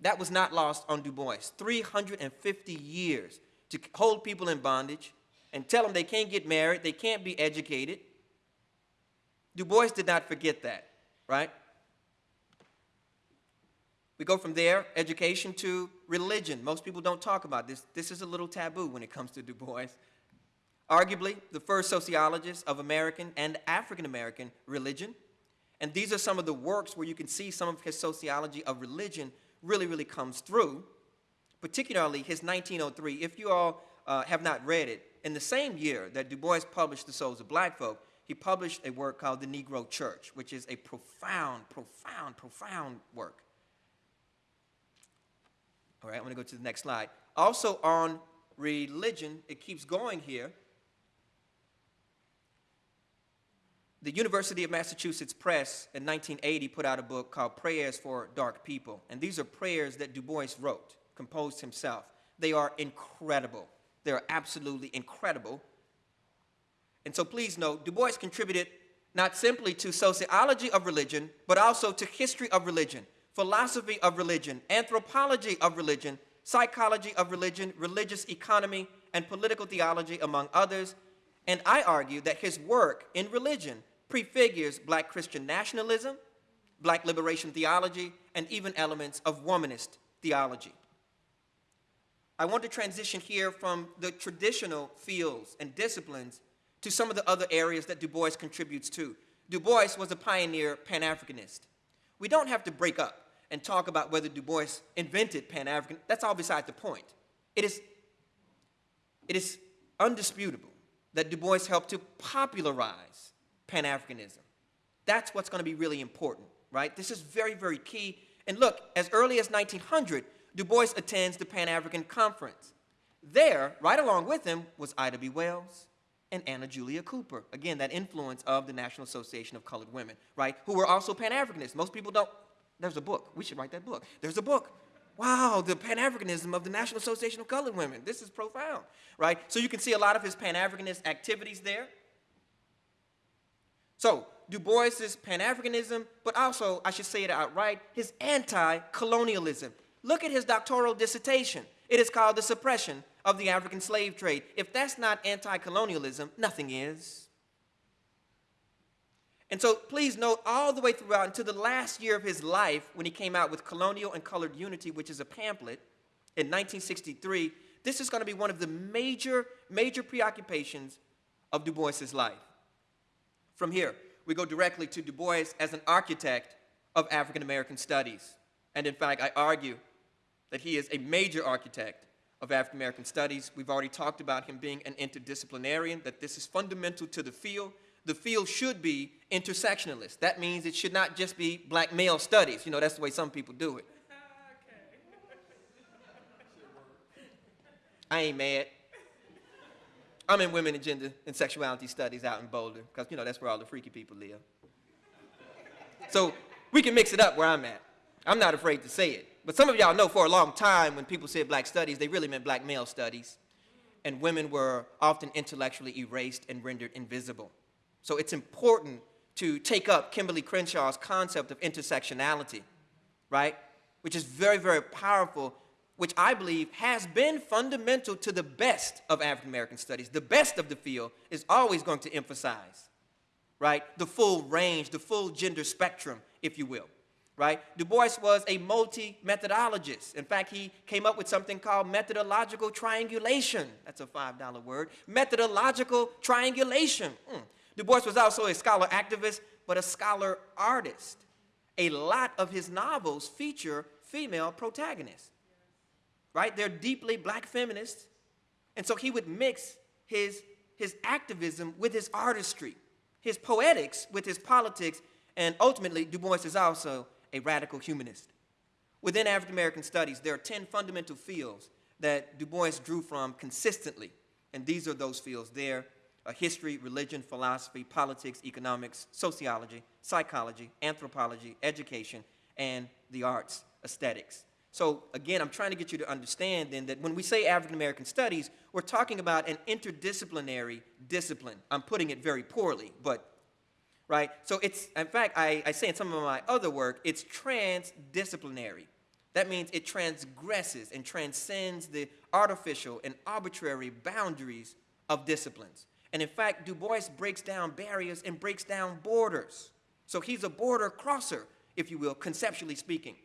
S2: That was not lost on Du Bois. 350 years to hold people in bondage and tell them they can't get married, they can't be educated. Du Bois did not forget that, right? We go from there, education, to religion. Most people don't talk about this. This is a little taboo when it comes to Du Bois. Arguably, the first sociologist of American and African American religion. And these are some of the works where you can see some of his sociology of religion really, really comes through, particularly his 1903. If you all uh, have not read it, in the same year that Du Bois published The Souls of Black Folk, he published a work called The Negro Church, which is a profound, profound, profound work. All right, I'm going to go to the next slide. Also on religion, it keeps going here. The University of Massachusetts Press in 1980 put out a book called Prayers for Dark People. And these are prayers that Du Bois wrote, composed himself. They are incredible. They are absolutely incredible. And so please note, Du Bois contributed not simply to sociology of religion, but also to history of religion, philosophy of religion, anthropology of religion, psychology of religion, religious economy, and political theology, among others. And I argue that his work in religion prefigures black Christian nationalism, black liberation theology, and even elements of womanist theology. I want to transition here from the traditional fields and disciplines to some of the other areas that Du Bois contributes to. Du Bois was a pioneer Pan-Africanist. We don't have to break up and talk about whether Du Bois invented Pan-African. That's all beside the point. It is, it is undisputable that Du Bois helped to popularize Pan-Africanism. That's what's going to be really important, right? This is very, very key. And look, as early as 1900, Du Bois attends the Pan-African Conference. There, right along with him, was Ida B. Wells and Anna Julia Cooper. Again, that influence of the National Association of Colored Women, right? Who were also Pan-Africanists. Most people don't, there's a book. We should write that book. There's a book. Wow, the Pan-Africanism of the National Association of Colored Women. This is profound, right? So you can see a lot of his Pan-Africanist activities there. So, Du Bois's Pan-Africanism, but also, I should say it outright, his anti-colonialism. Look at his doctoral dissertation. It is called The Suppression of the African Slave Trade. If that's not anti-colonialism, nothing is. And so please note all the way throughout until the last year of his life when he came out with Colonial and Colored Unity, which is a pamphlet in 1963, this is going to be one of the major, major preoccupations of Du Bois's life. From here, we go directly to Du Bois as an architect of African American studies. And in fact, I argue that he is a major architect of African American studies. We've already talked about him being an interdisciplinarian, that this is fundamental to the field. The field should be intersectionalist. That means it should not just be black male studies. You know, that's the way some people do it. *laughs* I ain't mad. I'm in women and gender and sexuality studies out in Boulder, because, you know, that's where all the freaky people live. So we can mix it up where I'm at. I'm not afraid to say it. But some of y'all know for a long time when people said black studies, they really meant black male studies. And women were often intellectually erased and rendered invisible. So it's important to take up Kimberlé Crenshaw's concept of intersectionality, right? Which is very, very powerful, which I believe has been fundamental to the best of African American studies. The best of the field is always going to emphasize, right? The full range, the full gender spectrum, if you will right? Du Bois was a multi-methodologist. In fact, he came up with something called methodological triangulation. That's a $5 word. Methodological triangulation. Mm. Du Bois was also a scholar activist, but a scholar artist. A lot of his novels feature female protagonists, right? They're deeply black feminists. And so he would mix his, his activism with his artistry, his poetics with his politics, and ultimately, Du Bois is also a radical humanist. Within African American studies, there are 10 fundamental fields that Du Bois drew from consistently, and these are those fields there uh, history, religion, philosophy, politics, economics, sociology, psychology, anthropology, education, and the arts, aesthetics. So again, I'm trying to get you to understand then that when we say African American studies, we're talking about an interdisciplinary discipline. I'm putting it very poorly, but right? So it's, in fact, I, I say in some of my other work, it's transdisciplinary. That means it transgresses and transcends the artificial and arbitrary boundaries of disciplines. And in fact, Du Bois breaks down barriers and breaks down borders. So he's a border crosser, if you will, conceptually speaking.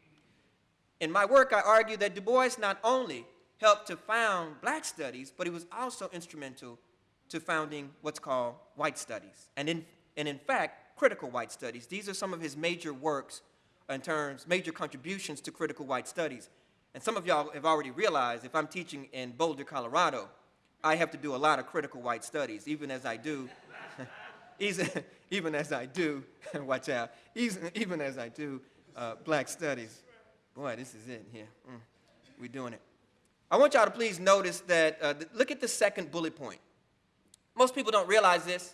S2: In my work, I argue that Du Bois not only helped to found black studies, but he was also instrumental to founding what's called white studies. And in, and in fact, critical white studies. These are some of his major works in terms, major contributions to critical white studies. And some of y'all have already realized if I'm teaching in Boulder, Colorado, I have to do a lot of critical white studies, even as I do, *laughs* even as I do, *laughs* watch out, even even as I do uh, black studies. Boy, this is it here. Mm, we're doing it. I want y'all to please notice that, uh, look at the second bullet point. Most people don't realize this,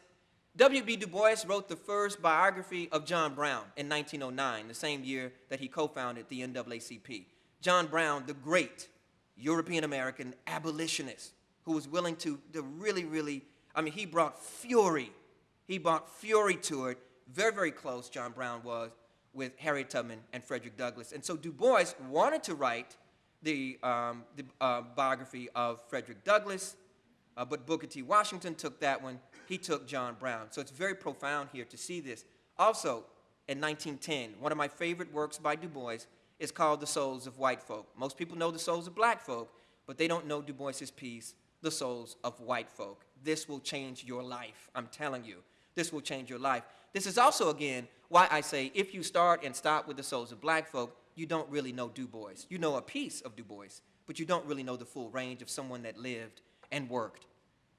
S2: W.E.B. Du Bois wrote the first biography of John Brown in 1909, the same year that he co-founded the NAACP. John Brown, the great European American abolitionist who was willing to, to really, really, I mean, he brought fury. He brought fury to it. Very, very close, John Brown was, with Harriet Tubman and Frederick Douglass. And so Du Bois wanted to write the, um, the uh, biography of Frederick Douglass, uh, but Booker T. Washington took that one he took John Brown. So it's very profound here to see this. Also, in 1910, one of my favorite works by Du Bois is called The Souls of White Folk. Most people know The Souls of Black Folk, but they don't know Du Bois's piece, The Souls of White Folk. This will change your life, I'm telling you. This will change your life. This is also, again, why I say if you start and stop with The Souls of Black Folk, you don't really know Du Bois. You know a piece of Du Bois, but you don't really know the full range of someone that lived and worked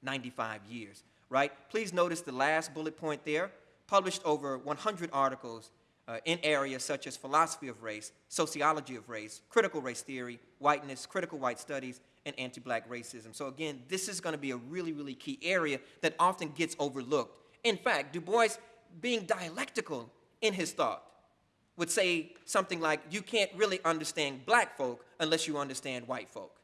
S2: 95 years, right? Please notice the last bullet point there, published over 100 articles uh, in areas such as philosophy of race, sociology of race, critical race theory, whiteness, critical white studies, and anti-black racism. So again, this is gonna be a really, really key area that often gets overlooked. In fact, Du Bois, being dialectical in his thought, would say something like, you can't really understand black folk unless you understand white folk,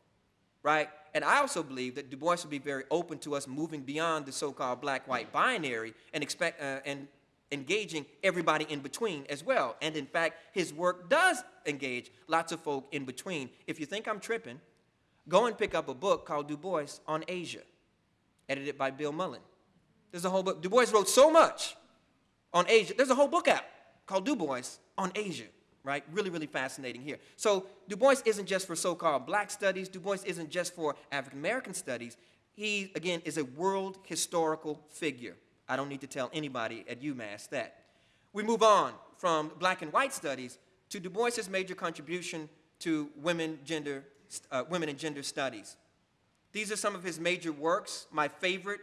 S2: right? And I also believe that Du Bois would be very open to us moving beyond the so-called black-white binary and, expect, uh, and engaging everybody in between as well. And in fact, his work does engage lots of folk in between. If you think I'm tripping, go and pick up a book called Du Bois on Asia, edited by Bill Mullen. There's a whole book. Du Bois wrote so much on Asia. There's a whole book out called Du Bois on Asia, right? Really, really fascinating here. So Du Bois isn't just for so-called black studies. Du Bois isn't just for African-American studies. He, again, is a world historical figure. I don't need to tell anybody at UMass that. We move on from black and white studies to Du Bois's major contribution to women, gender, uh, women and gender studies. These are some of his major works. My favorite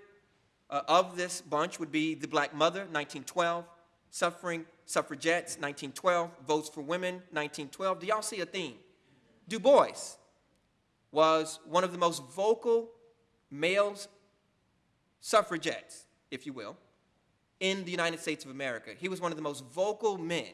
S2: uh, of this bunch would be The Black Mother, 1912, Suffering Suffragettes, 1912, Votes for Women, 1912. Do y'all see a theme? Du Bois was one of the most vocal male suffragettes, if you will, in the United States of America. He was one of the most vocal men,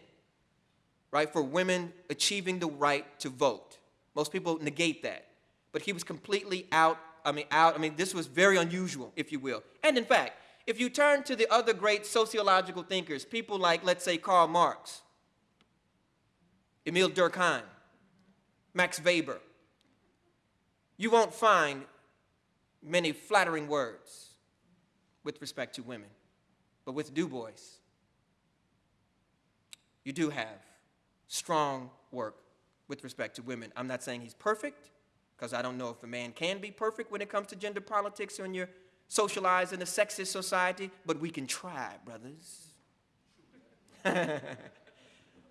S2: right, for women achieving the right to vote. Most people negate that. But he was completely out, I mean, out, I mean, this was very unusual, if you will. And in fact, if you turn to the other great sociological thinkers, people like, let's say, Karl Marx, Emile Durkheim, Max Weber, you won't find many flattering words with respect to women. But with Du Bois, you do have strong work with respect to women. I'm not saying he's perfect, because I don't know if a man can be perfect when it comes to gender politics when you're socialized in a sexist society, but we can try, brothers. *laughs*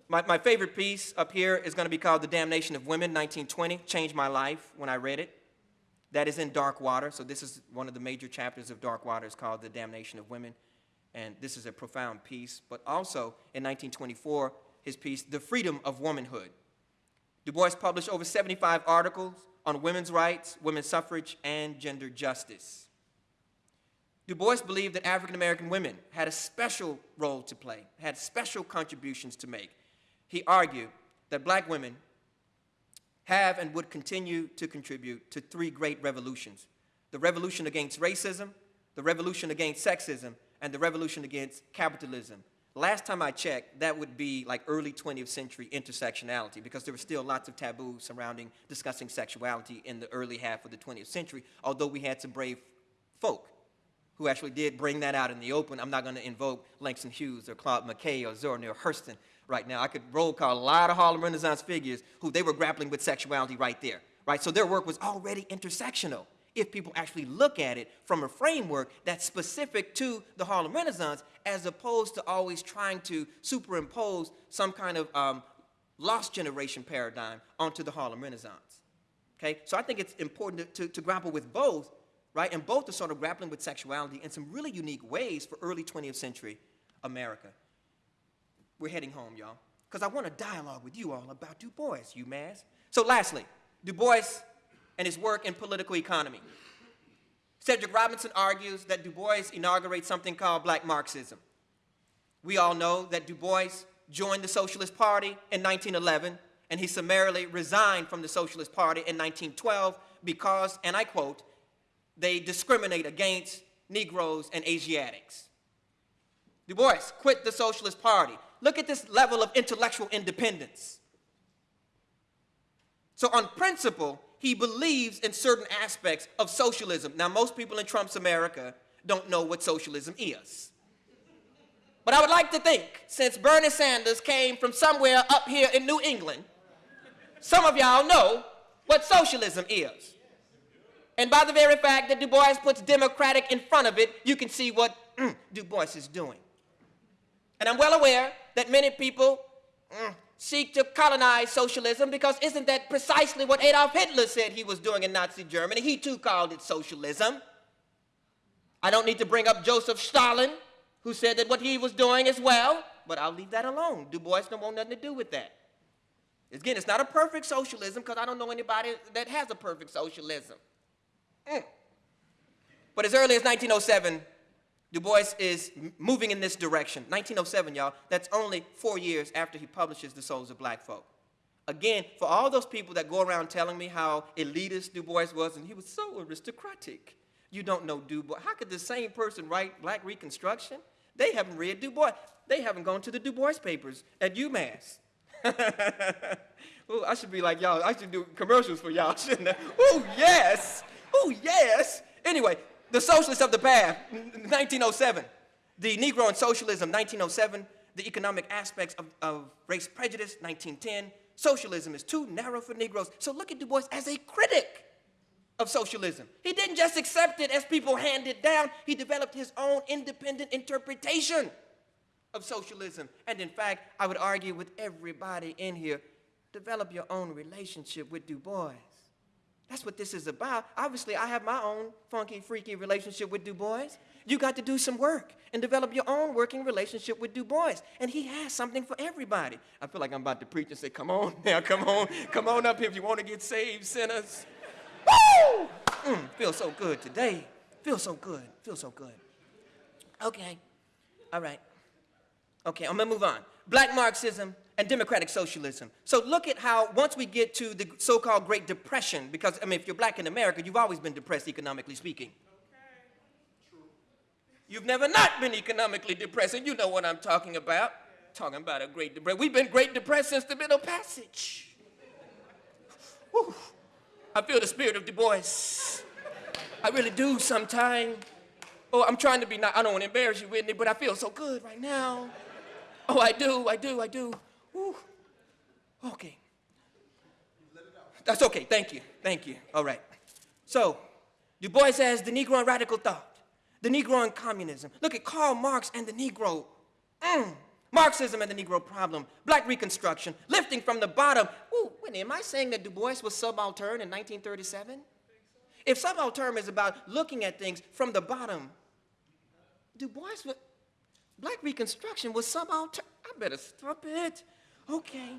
S2: my, my favorite piece up here is going to be called The Damnation of Women, 1920. Changed my life when I read it. That is in Darkwater, so this is one of the major chapters of Darkwater. It's called The Damnation of Women, and this is a profound piece. But also, in 1924, his piece, The Freedom of Womanhood. Du Bois published over 75 articles on women's rights, women's suffrage, and gender justice. Du Bois believed that African American women had a special role to play, had special contributions to make. He argued that black women have and would continue to contribute to three great revolutions the revolution against racism, the revolution against sexism, and the revolution against capitalism. Last time I checked, that would be like early 20th century intersectionality because there were still lots of taboos surrounding discussing sexuality in the early half of the 20th century, although we had some brave folk who actually did bring that out in the open. I'm not going to invoke Langston Hughes or Claude McKay or Zora Neale Hurston right now. I could roll call a lot of Harlem Renaissance figures who they were grappling with sexuality right there, right? So their work was already intersectional if people actually look at it from a framework that's specific to the Harlem Renaissance as opposed to always trying to superimpose some kind of um, lost generation paradigm onto the Harlem Renaissance. Okay, so I think it's important to, to, to grapple with both right? And both are sort of grappling with sexuality in some really unique ways for early 20th century America. We're heading home, y'all, because I want to dialogue with you all about Du Bois, UMass. So lastly, Du Bois and his work in political economy. Cedric Robinson argues that Du Bois inaugurates something called black Marxism. We all know that Du Bois joined the Socialist Party in 1911, and he summarily resigned from the Socialist Party in 1912 because, and I quote, they discriminate against Negroes and Asiatics. Du Bois quit the Socialist Party. Look at this level of intellectual independence. So on principle, he believes in certain aspects of socialism. Now, most people in Trump's America don't know what socialism is. But I would like to think, since Bernie Sanders came from somewhere up here in New England, some of y'all know what socialism is. And by the very fact that Du Bois puts democratic in front of it, you can see what mm, Du Bois is doing. And I'm well aware that many people mm, seek to colonize socialism because isn't that precisely what Adolf Hitler said he was doing in Nazi Germany? He too called it socialism. I don't need to bring up Joseph Stalin, who said that what he was doing as well, but I'll leave that alone. Du Bois don't want nothing to do with that. Again, it's not a perfect socialism because I don't know anybody that has a perfect socialism. Mm. But as early as 1907, Du Bois is moving in this direction. 1907, y'all, that's only four years after he publishes The Souls of Black Folk. Again, for all those people that go around telling me how elitist Du Bois was and he was so aristocratic, you don't know Du Bois. How could the same person write Black Reconstruction? They haven't read Du Bois. They haven't gone to the Du Bois papers at UMass. *laughs* Ooh, I should be like y'all. I should do commercials for y'all, *laughs* shouldn't I? Oh, yes. Oh, yes. Anyway, the Socialists of the Past, 1907. The Negro and Socialism, 1907. The Economic Aspects of, of Race Prejudice, 1910. Socialism is too narrow for Negroes. So look at Du Bois as a critic of socialism. He didn't just accept it as people handed down, he developed his own independent interpretation of socialism. And in fact, I would argue with everybody in here, develop your own relationship with Du Bois. That's what this is about. Obviously, I have my own funky, freaky relationship with Du Bois. You got to do some work and develop your own working relationship with Du Bois. And he has something for everybody. I feel like I'm about to preach and say, come on *laughs* now, come on, come on up here if you want to get saved, sinners. Woo! Mm, feels so good today. Feels so good. Feels so good. Okay. All right. Okay, I'm gonna move on. Black Marxism and democratic socialism. So look at how once we get to the so-called Great Depression, because I mean, if you're black in America, you've always been depressed economically speaking. You've never not been economically depressed, and you know what I'm talking about. Talking about a Great Depression. We've been Great Depressed since the Middle Passage. Whew. I feel the spirit of Du Bois. I really do sometimes. Oh, I'm trying to be not, I don't want to embarrass you, Whitney, but I feel so good right now. Oh, I do, I do, I do. Okay. That's okay, thank you, thank you. All right. So, Du Bois has the Negro and radical thought, the Negro and communism. Look at Karl Marx and the Negro. Mm. Marxism and the Negro problem, black reconstruction, lifting from the bottom. Ooh, wait, am I saying that Du Bois was subaltern in 1937? If subaltern is about looking at things from the bottom, Du Bois, was, black reconstruction was subaltern. I better stop it. Okay.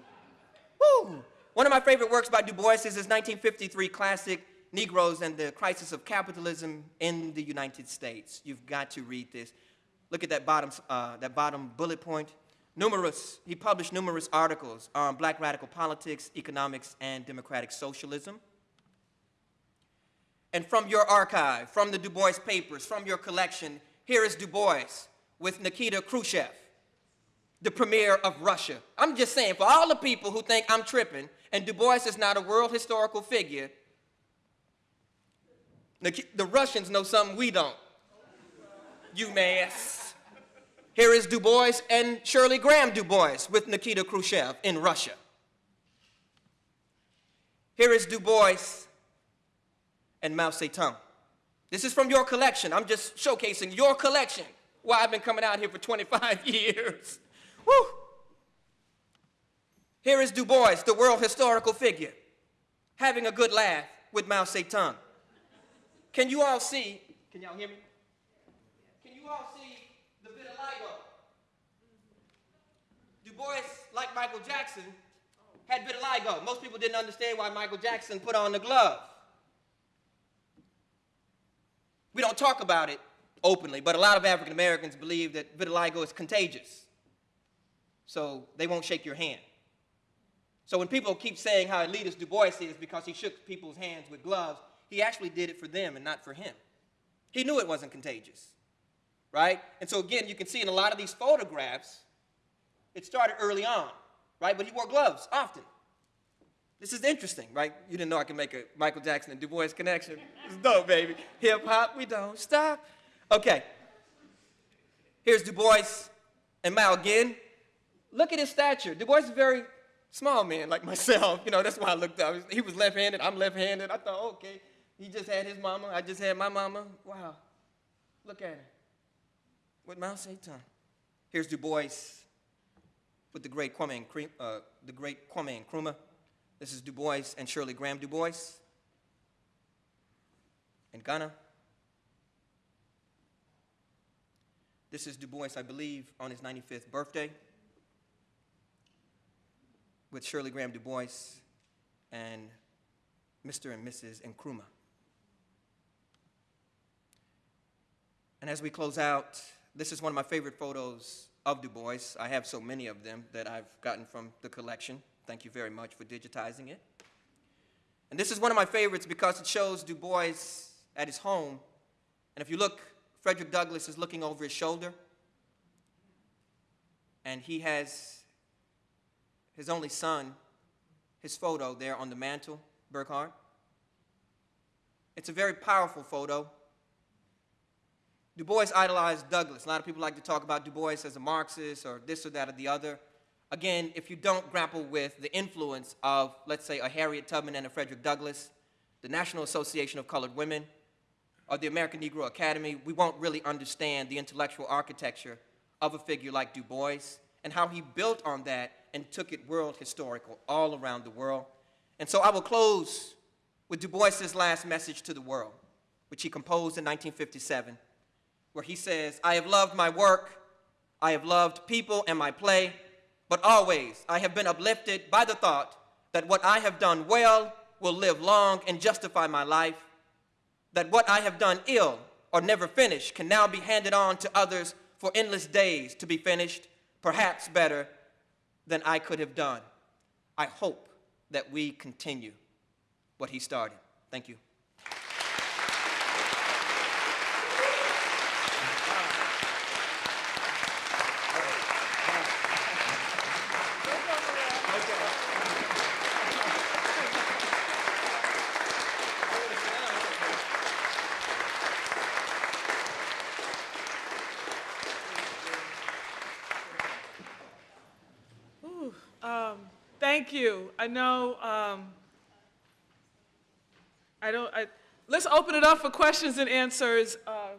S2: Woo! One of my favorite works by Du Bois is his 1953 classic, Negroes and the Crisis of Capitalism in the United States. You've got to read this. Look at that bottom, uh, that bottom bullet point. Numerous, he published numerous articles on black radical politics, economics, and democratic socialism. And from your archive, from the Du Bois papers, from your collection, here is Du Bois with Nikita Khrushchev, the premier of Russia. I'm just saying, for all the people who think I'm tripping and Du Bois is not a world historical figure, the Russians know something we don't. You UMass. Here is Du Bois and Shirley Graham Du Bois with Nikita Khrushchev in Russia. Here is Du Bois and Mao Zedong. This is from your collection. I'm just showcasing your collection. Why I've been coming out here for 25 *laughs* years. Woo! Here is Du Bois, the world historical figure, having a good laugh with Mao Zedong. Can you all see? Can y'all hear me? Can you all see the vitiligo? Du Bois, like Michael Jackson, had vitiligo. Most people didn't understand why Michael Jackson put on the glove. We don't talk about it openly, but a lot of African Americans believe that vitiligo is contagious. So they won't shake your hand. So when people keep saying how elitist Du Bois is because he shook people's hands with gloves, he actually did it for them and not for him. He knew it wasn't contagious, right? And so again, you can see in a lot of these photographs, it started early on, right? But he wore gloves often. This is interesting, right? You didn't know I could make a Michael Jackson and Du Bois connection. It's dope, baby. Hip hop, we don't stop. Okay. Here's Du Bois and Mao again. Look at his stature. Du Bois is a very small man like myself. You know, that's why I looked up. He was left-handed, I'm left-handed. I thought, okay, He just had his mama. I just had my mama. Wow. Look at him. With Mao Zedong. Here's Du Bois with the great Kwame, Nkrumah, uh, the great Kwame Nkrumah. This is Du Bois and Shirley Graham Du Bois in Ghana. This is Du Bois, I believe, on his 95th birthday with Shirley Graham Du Bois and Mr. and Mrs. Nkrumah. And as we close out, this is one of my favorite photos of Du Bois. I have so many of them that I've gotten from the collection. Thank you very much for digitizing it. And this is one of my favorites because it shows Du Bois at his home. And if you look, Frederick Douglass is looking over his shoulder. And he has his only son, his photo there on the mantle, Burghardt. It's a very powerful photo. Du Bois idolized Douglass. A lot of people like to talk about Du Bois as a Marxist or this or that or the other. Again, if you don't grapple with the influence of, let's say, a Harriet Tubman and a Frederick Douglass, the National Association of Colored Women, or the American Negro Academy, we won't really understand the intellectual architecture of a figure like Du Bois and how he built on that and took it world historical all around the world. And so I will close with Du Bois's last message to the world, which he composed in 1957, where he says, I have loved my work, I have loved people and my play, but always I have been uplifted by the thought that what I have done well will live long and justify my life, that what I have done ill or never finished can now be handed on to others for endless days to be finished, perhaps better than I could have done. I hope that we continue what he started. Thank you.
S1: Thank you. I know, um, I don't, I, let's open it up for questions and answers. Uh,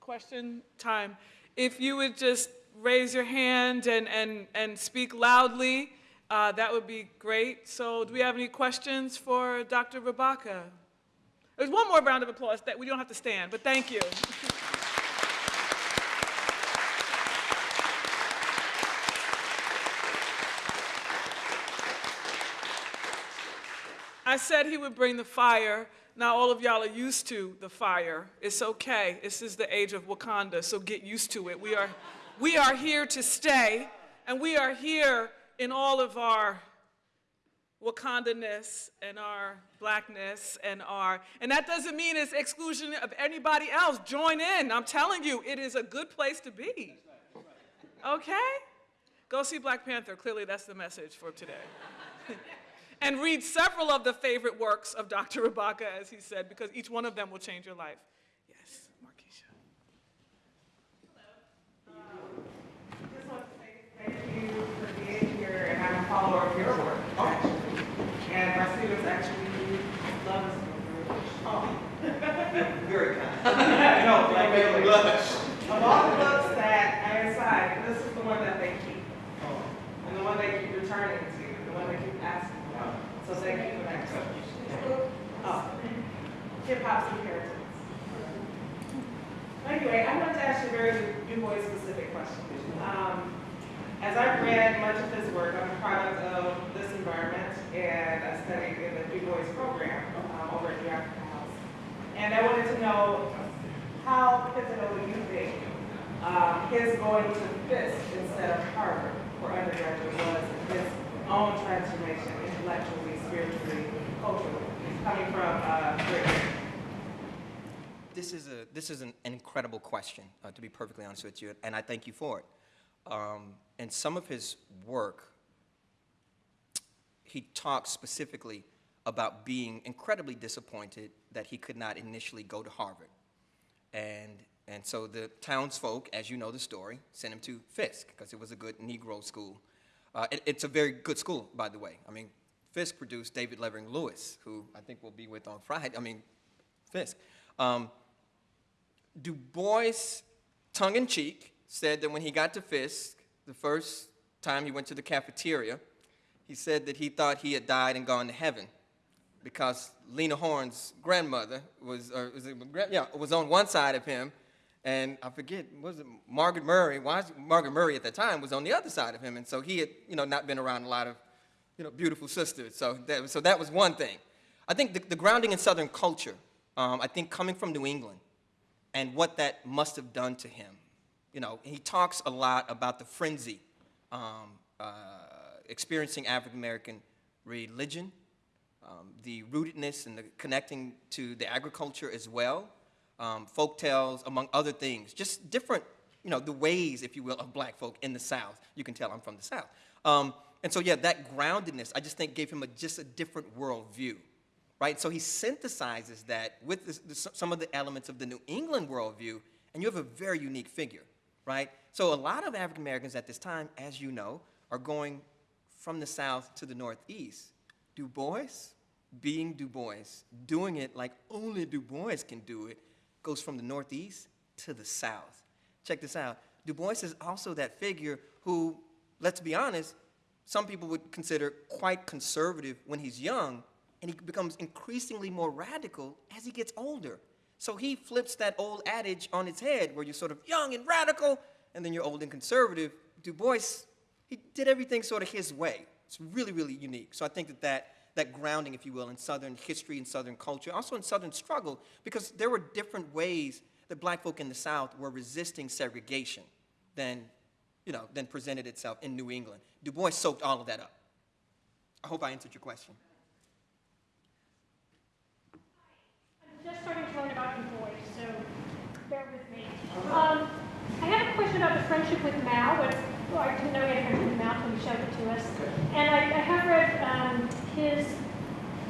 S1: question time. If you would just raise your hand and, and, and speak loudly, uh, that would be great. So do we have any questions for Dr. Rabaka? There's one more round of applause that we don't have to stand, but thank you. *laughs* I said he would bring the fire. Now all of y'all are used to the fire. It's okay. This is the age of Wakanda, so get used to it. We are, we are here to stay, and we are here in all of our Wakandaness and our blackness and our, and that doesn't mean it's exclusion of anybody else. Join in. I'm telling you, it is a good place to be. Okay? Go see Black Panther. Clearly, that's the message for today. *laughs* and read several of the favorite works of Dr. Rabaka, as he said, because each one of them will change your life. Yes, Markeisha.
S3: Just want to say thank you for being here, and I'm a follower of your work, actually. And my students actually love this book. Oh.
S2: Very kind.
S3: No, like, really. Of all the books that are inside, this is the one that they keep. Oh. And the one they keep returning to, the one they keep asking. So thank you for that. Oh, hip hop's inheritance. Anyway, I want to ask you a very Du Bois specific question. Um, as I've read much of his work, I'm a product of this environment, and I studied in the Du Bois program um, over at the African House. And I wanted to know how pivotal do you think um, his going to Fisk instead of Harvard for undergraduate was in his own transformation intellectually, spiritually, culturally, coming from uh?
S2: This is, a, this is an, an incredible question, uh, to be perfectly honest with you, and I thank you for it. Um, in some of his work, he talks specifically about being incredibly disappointed that he could not initially go to Harvard. And, and so the townsfolk, as you know the story, sent him to Fisk because it was a good Negro school. Uh, it, it's a very good school, by the way. I mean, Fisk produced David Levering Lewis, who I think we'll be with on Friday. I mean, Fisk. Um, Du Bois, tongue in cheek, said that when he got to Fisk, the first time he went to the cafeteria, he said that he thought he had died and gone to heaven because Lena Horne's grandmother was, or was it, yeah, was on one side of him, and I forget, was it Margaret Murray? Why Margaret Murray at that time was on the other side of him, and so he had, you know, not been around a lot of, you know, beautiful sisters. So that, so that was one thing. I think the, the grounding in Southern culture, um, I think coming from New England, and what that must have done to him. You know, he talks a lot about the frenzy um, uh, experiencing African American religion, um, the rootedness and the connecting to the agriculture as well, um, folk tales, among other things, just different, you know, the ways, if you will, of black folk in the South. You can tell I'm from the South. And so, yeah, that groundedness, I just think gave him a, just a different worldview right? So he synthesizes that with some of the elements of the New England worldview, and you have a very unique figure, right? So a lot of African Americans at this time, as you know, are going from the South to the Northeast. Du Bois, being Du Bois, doing it like only Du Bois can do it, goes from the Northeast to the South. Check this out. Du Bois is also that figure who, let's be honest, some people would consider quite conservative when he's young, and he becomes increasingly more radical as he gets older. So he flips that old adage on its head where you're sort of young and radical, and then you're old and conservative. Du Bois, he did everything sort of his way. It's really, really unique. So I think that that, that grounding, if you will, in Southern history and Southern culture, also in Southern struggle, because there were different ways that black folk in the South were resisting segregation than, you know, then presented itself in New England. Du Bois soaked all of that up. I hope I answered your question.
S4: I'm just starting to learn about Du Bois, so bear with me. Um, I have a question about the friendship with Mao, but I didn't know he had a friendship with Mao until you showed it to us. And I, I have read um, his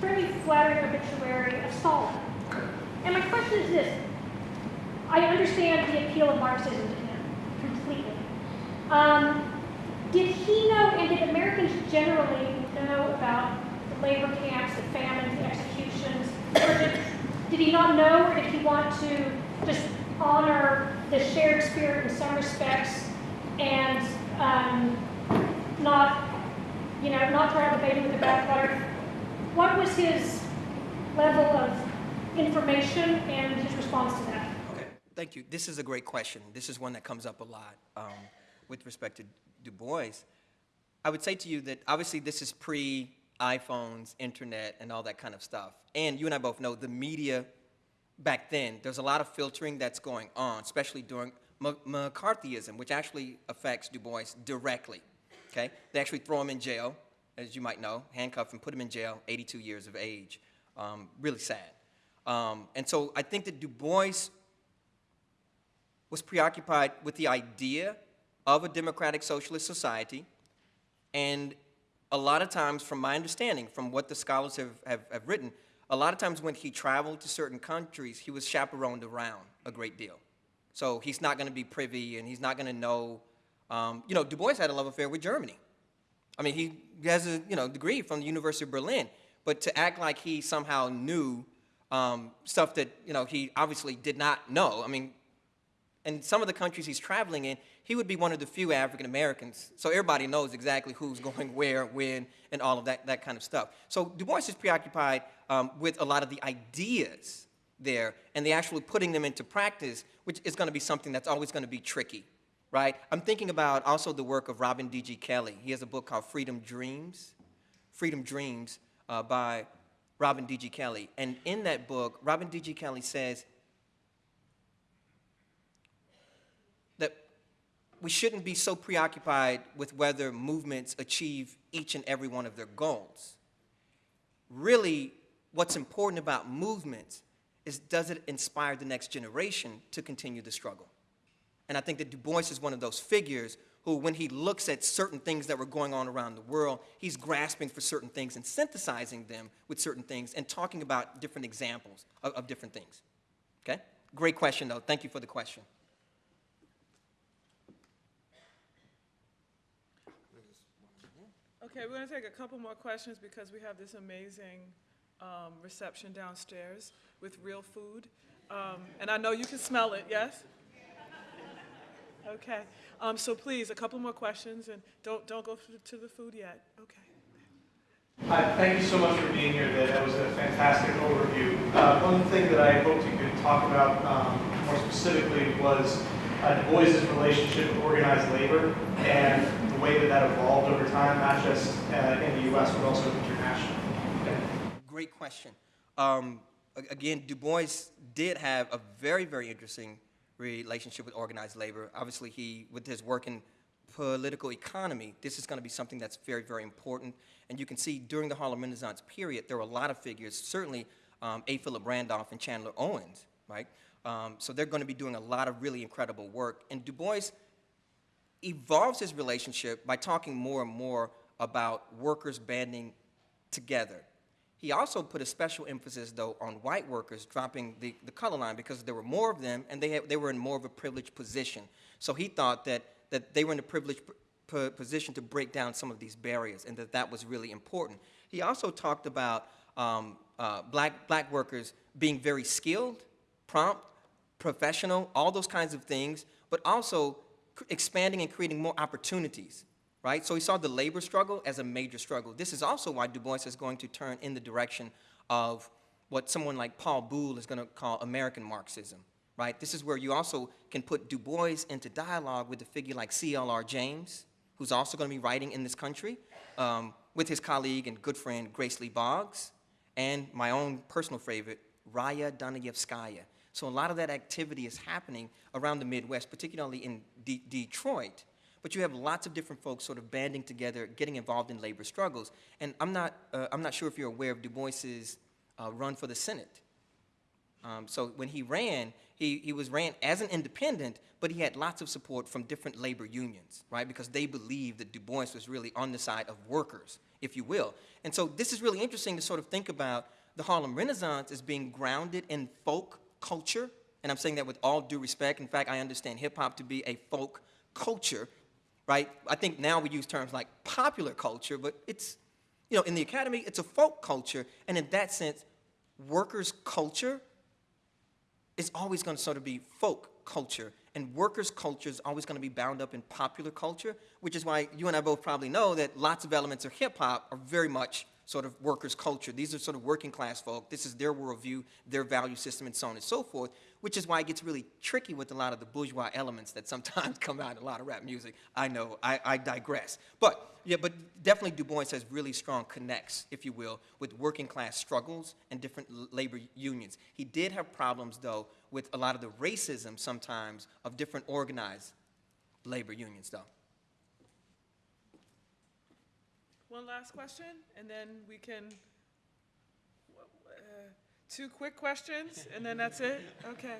S4: fairly flattering obituary of Stalin. And my question is this. I understand the appeal of Marxism to him completely. Um, did he know, and did Americans generally know about the labor camps, the famines, the executions? Did, did he not know, or did he want to just honor the shared spirit in some respects and um, not, you know, not throw out the baby with the bathwater? What was his level of information and his response to that?
S2: Okay, thank you. This is a great question. This is one that comes up a lot um, with respect to Du Bois. I would say to you that obviously this is pre iPhones, internet, and all that kind of stuff. And you and I both know the media back then, there's a lot of filtering that's going on, especially during M- McCarthyism, which actually affects Du Bois directly. Okay? They actually throw him in jail, as you might know, handcuff him, put him in jail, 82 years of age. Um, really sad. Um, and so I think that Du Bois was preoccupied with the idea of a democratic socialist society. And a lot of times, from my understanding, from what the scholars have, have, have written, a lot of times when he traveled to certain countries, he was chaperoned around a great deal. So he's not going to be privy and he's not going to know. Um, you know, Du Bois had a love affair with Germany. I mean, he has a you know degree from the University of Berlin, but to act like he somehow knew um, stuff that you know he obviously did not know. I mean, in some of the countries he's traveling in, he would be one of the few African Americans. So everybody knows exactly who's *laughs* going where, when, and all of that, that kind of stuff. So Du Bois is preoccupied um, with a lot of the ideas there and the actually putting them into practice, which is going to be something that's always going to be tricky, right? I'm thinking about also the work of Robin D.G. Kelley. He has a book called Freedom Dreams, Freedom Dreams uh, by Robin D.G. Kelley. And in that book, Robin D.G. Kelley says that we shouldn't be so preoccupied with whether movements achieve each and every one of their goals. Really, what's important about movements is does it inspire the next generation to continue the struggle? And I think that Du Bois is one of those figures who, when he looks at certain things that were going on around the world, he's grasping for certain things and synthesizing them with certain things and talking about different examples of, of different things. Okay? Great question, though. Thank you for the question.
S1: Okay, we're gonna take a couple more questions because we have this amazing um, reception downstairs with real food. Um, And I know you can smell it, yes? Okay, um, so please, a couple more questions, and don't, don't go to to the food yet, okay.
S5: Hi, thank you so much for being here today. That was a fantastic overview. Uh, One thing that I hoped you could talk about um, more specifically was uh, Du Bois's relationship with organized labor and the way that that evolved over time, not just uh, in the U.S., but also internationally.
S2: Great question. Um, again, Du Bois did have a very, very interesting relationship with organized labor. Obviously, he, with his work in political economy, this is going to be something that's very, very important. And you can see during the Harlem Renaissance period, there were a lot of figures, certainly um, A. Philip Randolph and Chandler Owens, right? Um, so they're going to be doing a lot of really incredible work. And Du Bois evolves his relationship by talking more and more about workers banding together. He also put a special emphasis, though, on white workers dropping the, the color line because there were more of them and they, had, they were in more of a privileged position. So he thought that, that they were in a privileged position to break down some of these barriers and that that was really important. He also talked about um, uh, black, black workers being very skilled, prompt, professional, all those kinds of things, but also expanding and creating more opportunities, right? So he saw the labor struggle as a major struggle. This is also why Du Bois is going to turn in the direction of what someone like Paul Buhle is going to call American Marxism, right? This is where you also can put Du Bois into dialogue with a figure like C.L.R. James, who's also going to be writing in this country, um, with his colleague and good friend Grace Lee Boggs, and my own personal favorite, Raya Dunayevskaya. So a lot of that activity is happening around the Midwest, particularly in De- Detroit. But you have lots of different folks sort of banding together, getting involved in labor struggles. And I'm not, uh, I'm not sure if you're aware of Du Bois's uh, run for the Senate. Um, so when he ran, he, he was ran as an independent, but he had lots of support from different labor unions, right? Because they believed that Du Bois was really on the side of workers, if you will. And so this is really interesting to sort of think about the Harlem Renaissance as being grounded in folk culture. And I'm saying that with all due respect. In fact, I understand hip hop to be a folk culture, right? I think now we use terms like popular culture, but it's, you know, in the academy, it's a folk culture. And in that sense, workers' culture is always going to sort of be folk culture. And workers' culture is always going to be bound up in popular culture, which is why you and I both probably know that lots of elements of hip hop are very much sort of workers' culture. These are sort of working class folk. This is their worldview, their value system, and so on and so forth, which is why it gets really tricky with a lot of the bourgeois elements that sometimes *laughs* come out in a lot of rap music. I know, I, I digress. But, yeah, but definitely Du Bois has really strong connects, if you will, with working class struggles and different labor unions. He did have problems, though, with a lot of the racism sometimes of different organized labor unions, though.
S1: One last question, and then we can, uh, two quick questions, and then that's it? Okay.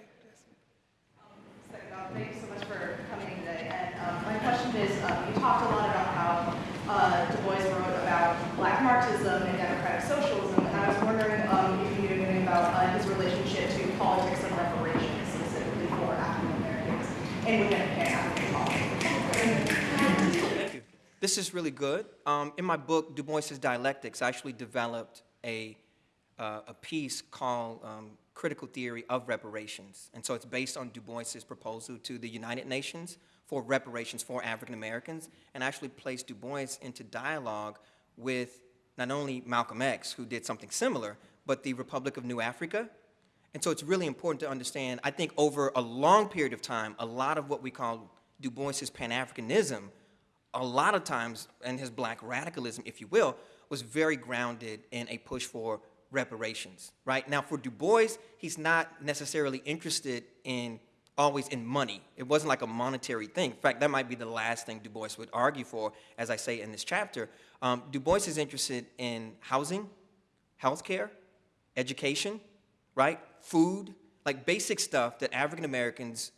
S6: Uh, Thank you so much for coming today. And um, my question is, um, you talked a lot about how uh, Du Bois wrote about black Marxism and democratic socialism, and I was wondering um, if you knew anything about uh, his relationship to politics and reparations, specifically for African Americans, and Pan-African politics.
S2: Thank you. This is really good. Um, in my book, Du Bois's Dialectics, I actually developed a, uh, a piece called um, Critical Theory of Reparations. And so it's based on Du Bois's proposal to the United Nations for reparations for African Americans, and actually placed Du Bois into dialogue with not only Malcolm X, who did something similar, but the Republic of New Africa, and so it's really important to understand, I think over a long period of time, a lot of what we call Du Bois's Pan-Africanism, a lot of times, and his black radicalism, if you will, was very grounded in a push for reparations, right? Now, for Du Bois, he's not necessarily interested in always in money. It wasn't like a monetary thing. In fact, that might be the last thing Du Bois would argue for, as I say in this chapter. Um, du Bois is interested in housing, healthcare, education, right? Food, like basic stuff that African Americans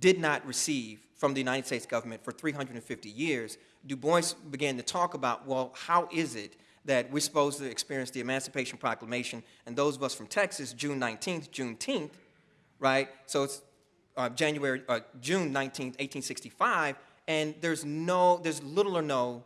S2: did not receive from the United States government for 350 years. Du Bois began to talk about, well, how is it that we're supposed to experience the Emancipation Proclamation, and those of us from Texas, June 19th, Juneteenth, right? So it's uh, January, uh, June 19th, 1865, and there's no, there's little or no,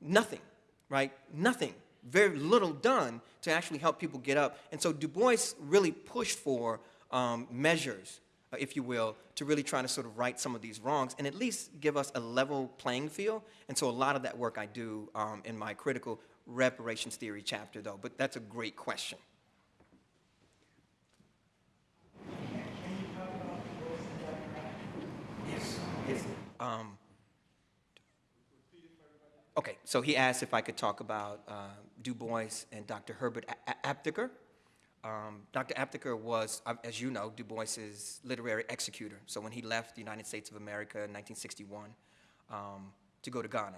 S2: nothing, right? Nothing. very little done to actually help people get up. And so Du Bois really pushed for um, measures, if you will, to really try to sort of right some of these wrongs and at least give us a level playing field. And so a lot of that work I do um, in my critical reparations theory chapter, though. But that's a great question. Yes. Yes. Um, okay, so he asked if I could talk about uh, Du Bois and Dr. Herbert A- A- Aptheker. Um, Dr. Aptheker was, uh, as you know, Du Bois's literary executor. So when he left the United States of America in 1961 um, to go to Ghana,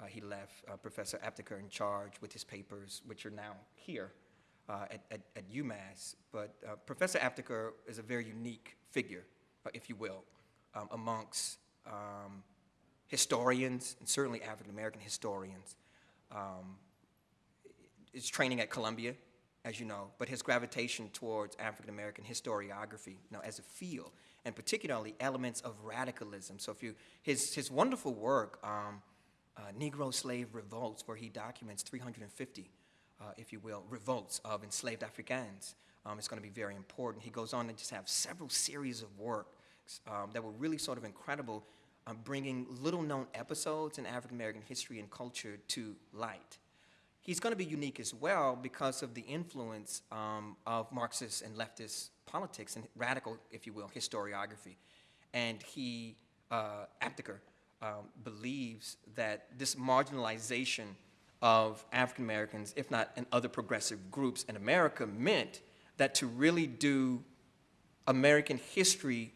S2: uh, he left uh, Professor Aptheker in charge with his papers, which are now here uh, at, at, at UMass. But uh, Professor Aptheker is a very unique figure, uh, if you will, um, amongst um, historians, and certainly African American historians. Um, is training at Columbia, as you know, but his gravitation towards African American historiography, you know, as a field, and particularly elements of radicalism. So if you, his, his wonderful work, um, uh, Negro Slave Revolts, where he documents 350, uh, if you will, revolts of enslaved Africans, um, is going to be very important. He goes on to just have several series of works um, that were really sort of incredible, um, bringing little-known episodes in African American history and culture to light. He's going to be unique as well because of the influence um, of Marxist and leftist politics and radical, if you will, historiography. And he, uh, Aptheker, um, believes that this marginalization of African Americans, if not in other progressive groups in America, meant that to really do American history,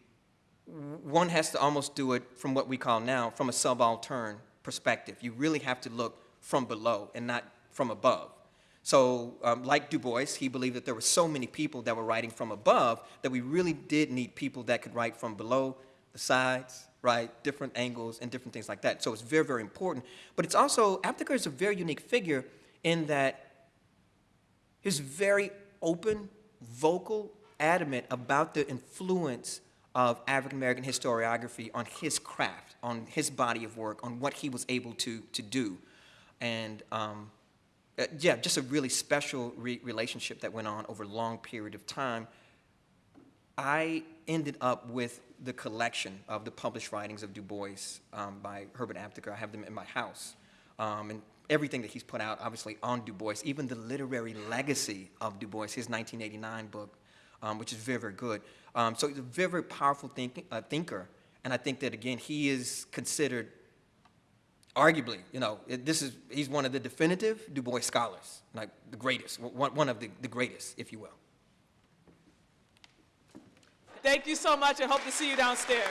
S2: one has to almost do it from what we call now, from a subaltern perspective. You really have to look from below and not from above. So, um, like Du Bois, he believed that there were so many people that were writing from above that we really did need people that could write from below, the sides, right, different angles and different things like that. So it's very, very important. But it's also, Aptheker is a very unique figure in that he's very open, vocal, adamant about the influence of African American historiography on his craft, on his body of work, on what he was able to, to do. And um, uh, yeah, just a really special re relationship that went on over a long period of time. I ended up with the collection of the published writings of Du Bois um, by Herbert Aptheker. I have them in my house. Um, and everything that he's put out, obviously, on Du Bois, even the literary legacy of Du Bois, his 1989 book, um, which is very, very good. Um, so he's a very, very powerful think, uh, thinker. And I think that, again, he is considered arguably, you know, this is, he's one of the definitive Du Bois scholars, like the greatest, one, one of the, the greatest, if you will.
S1: Thank you so much and hope to see you downstairs.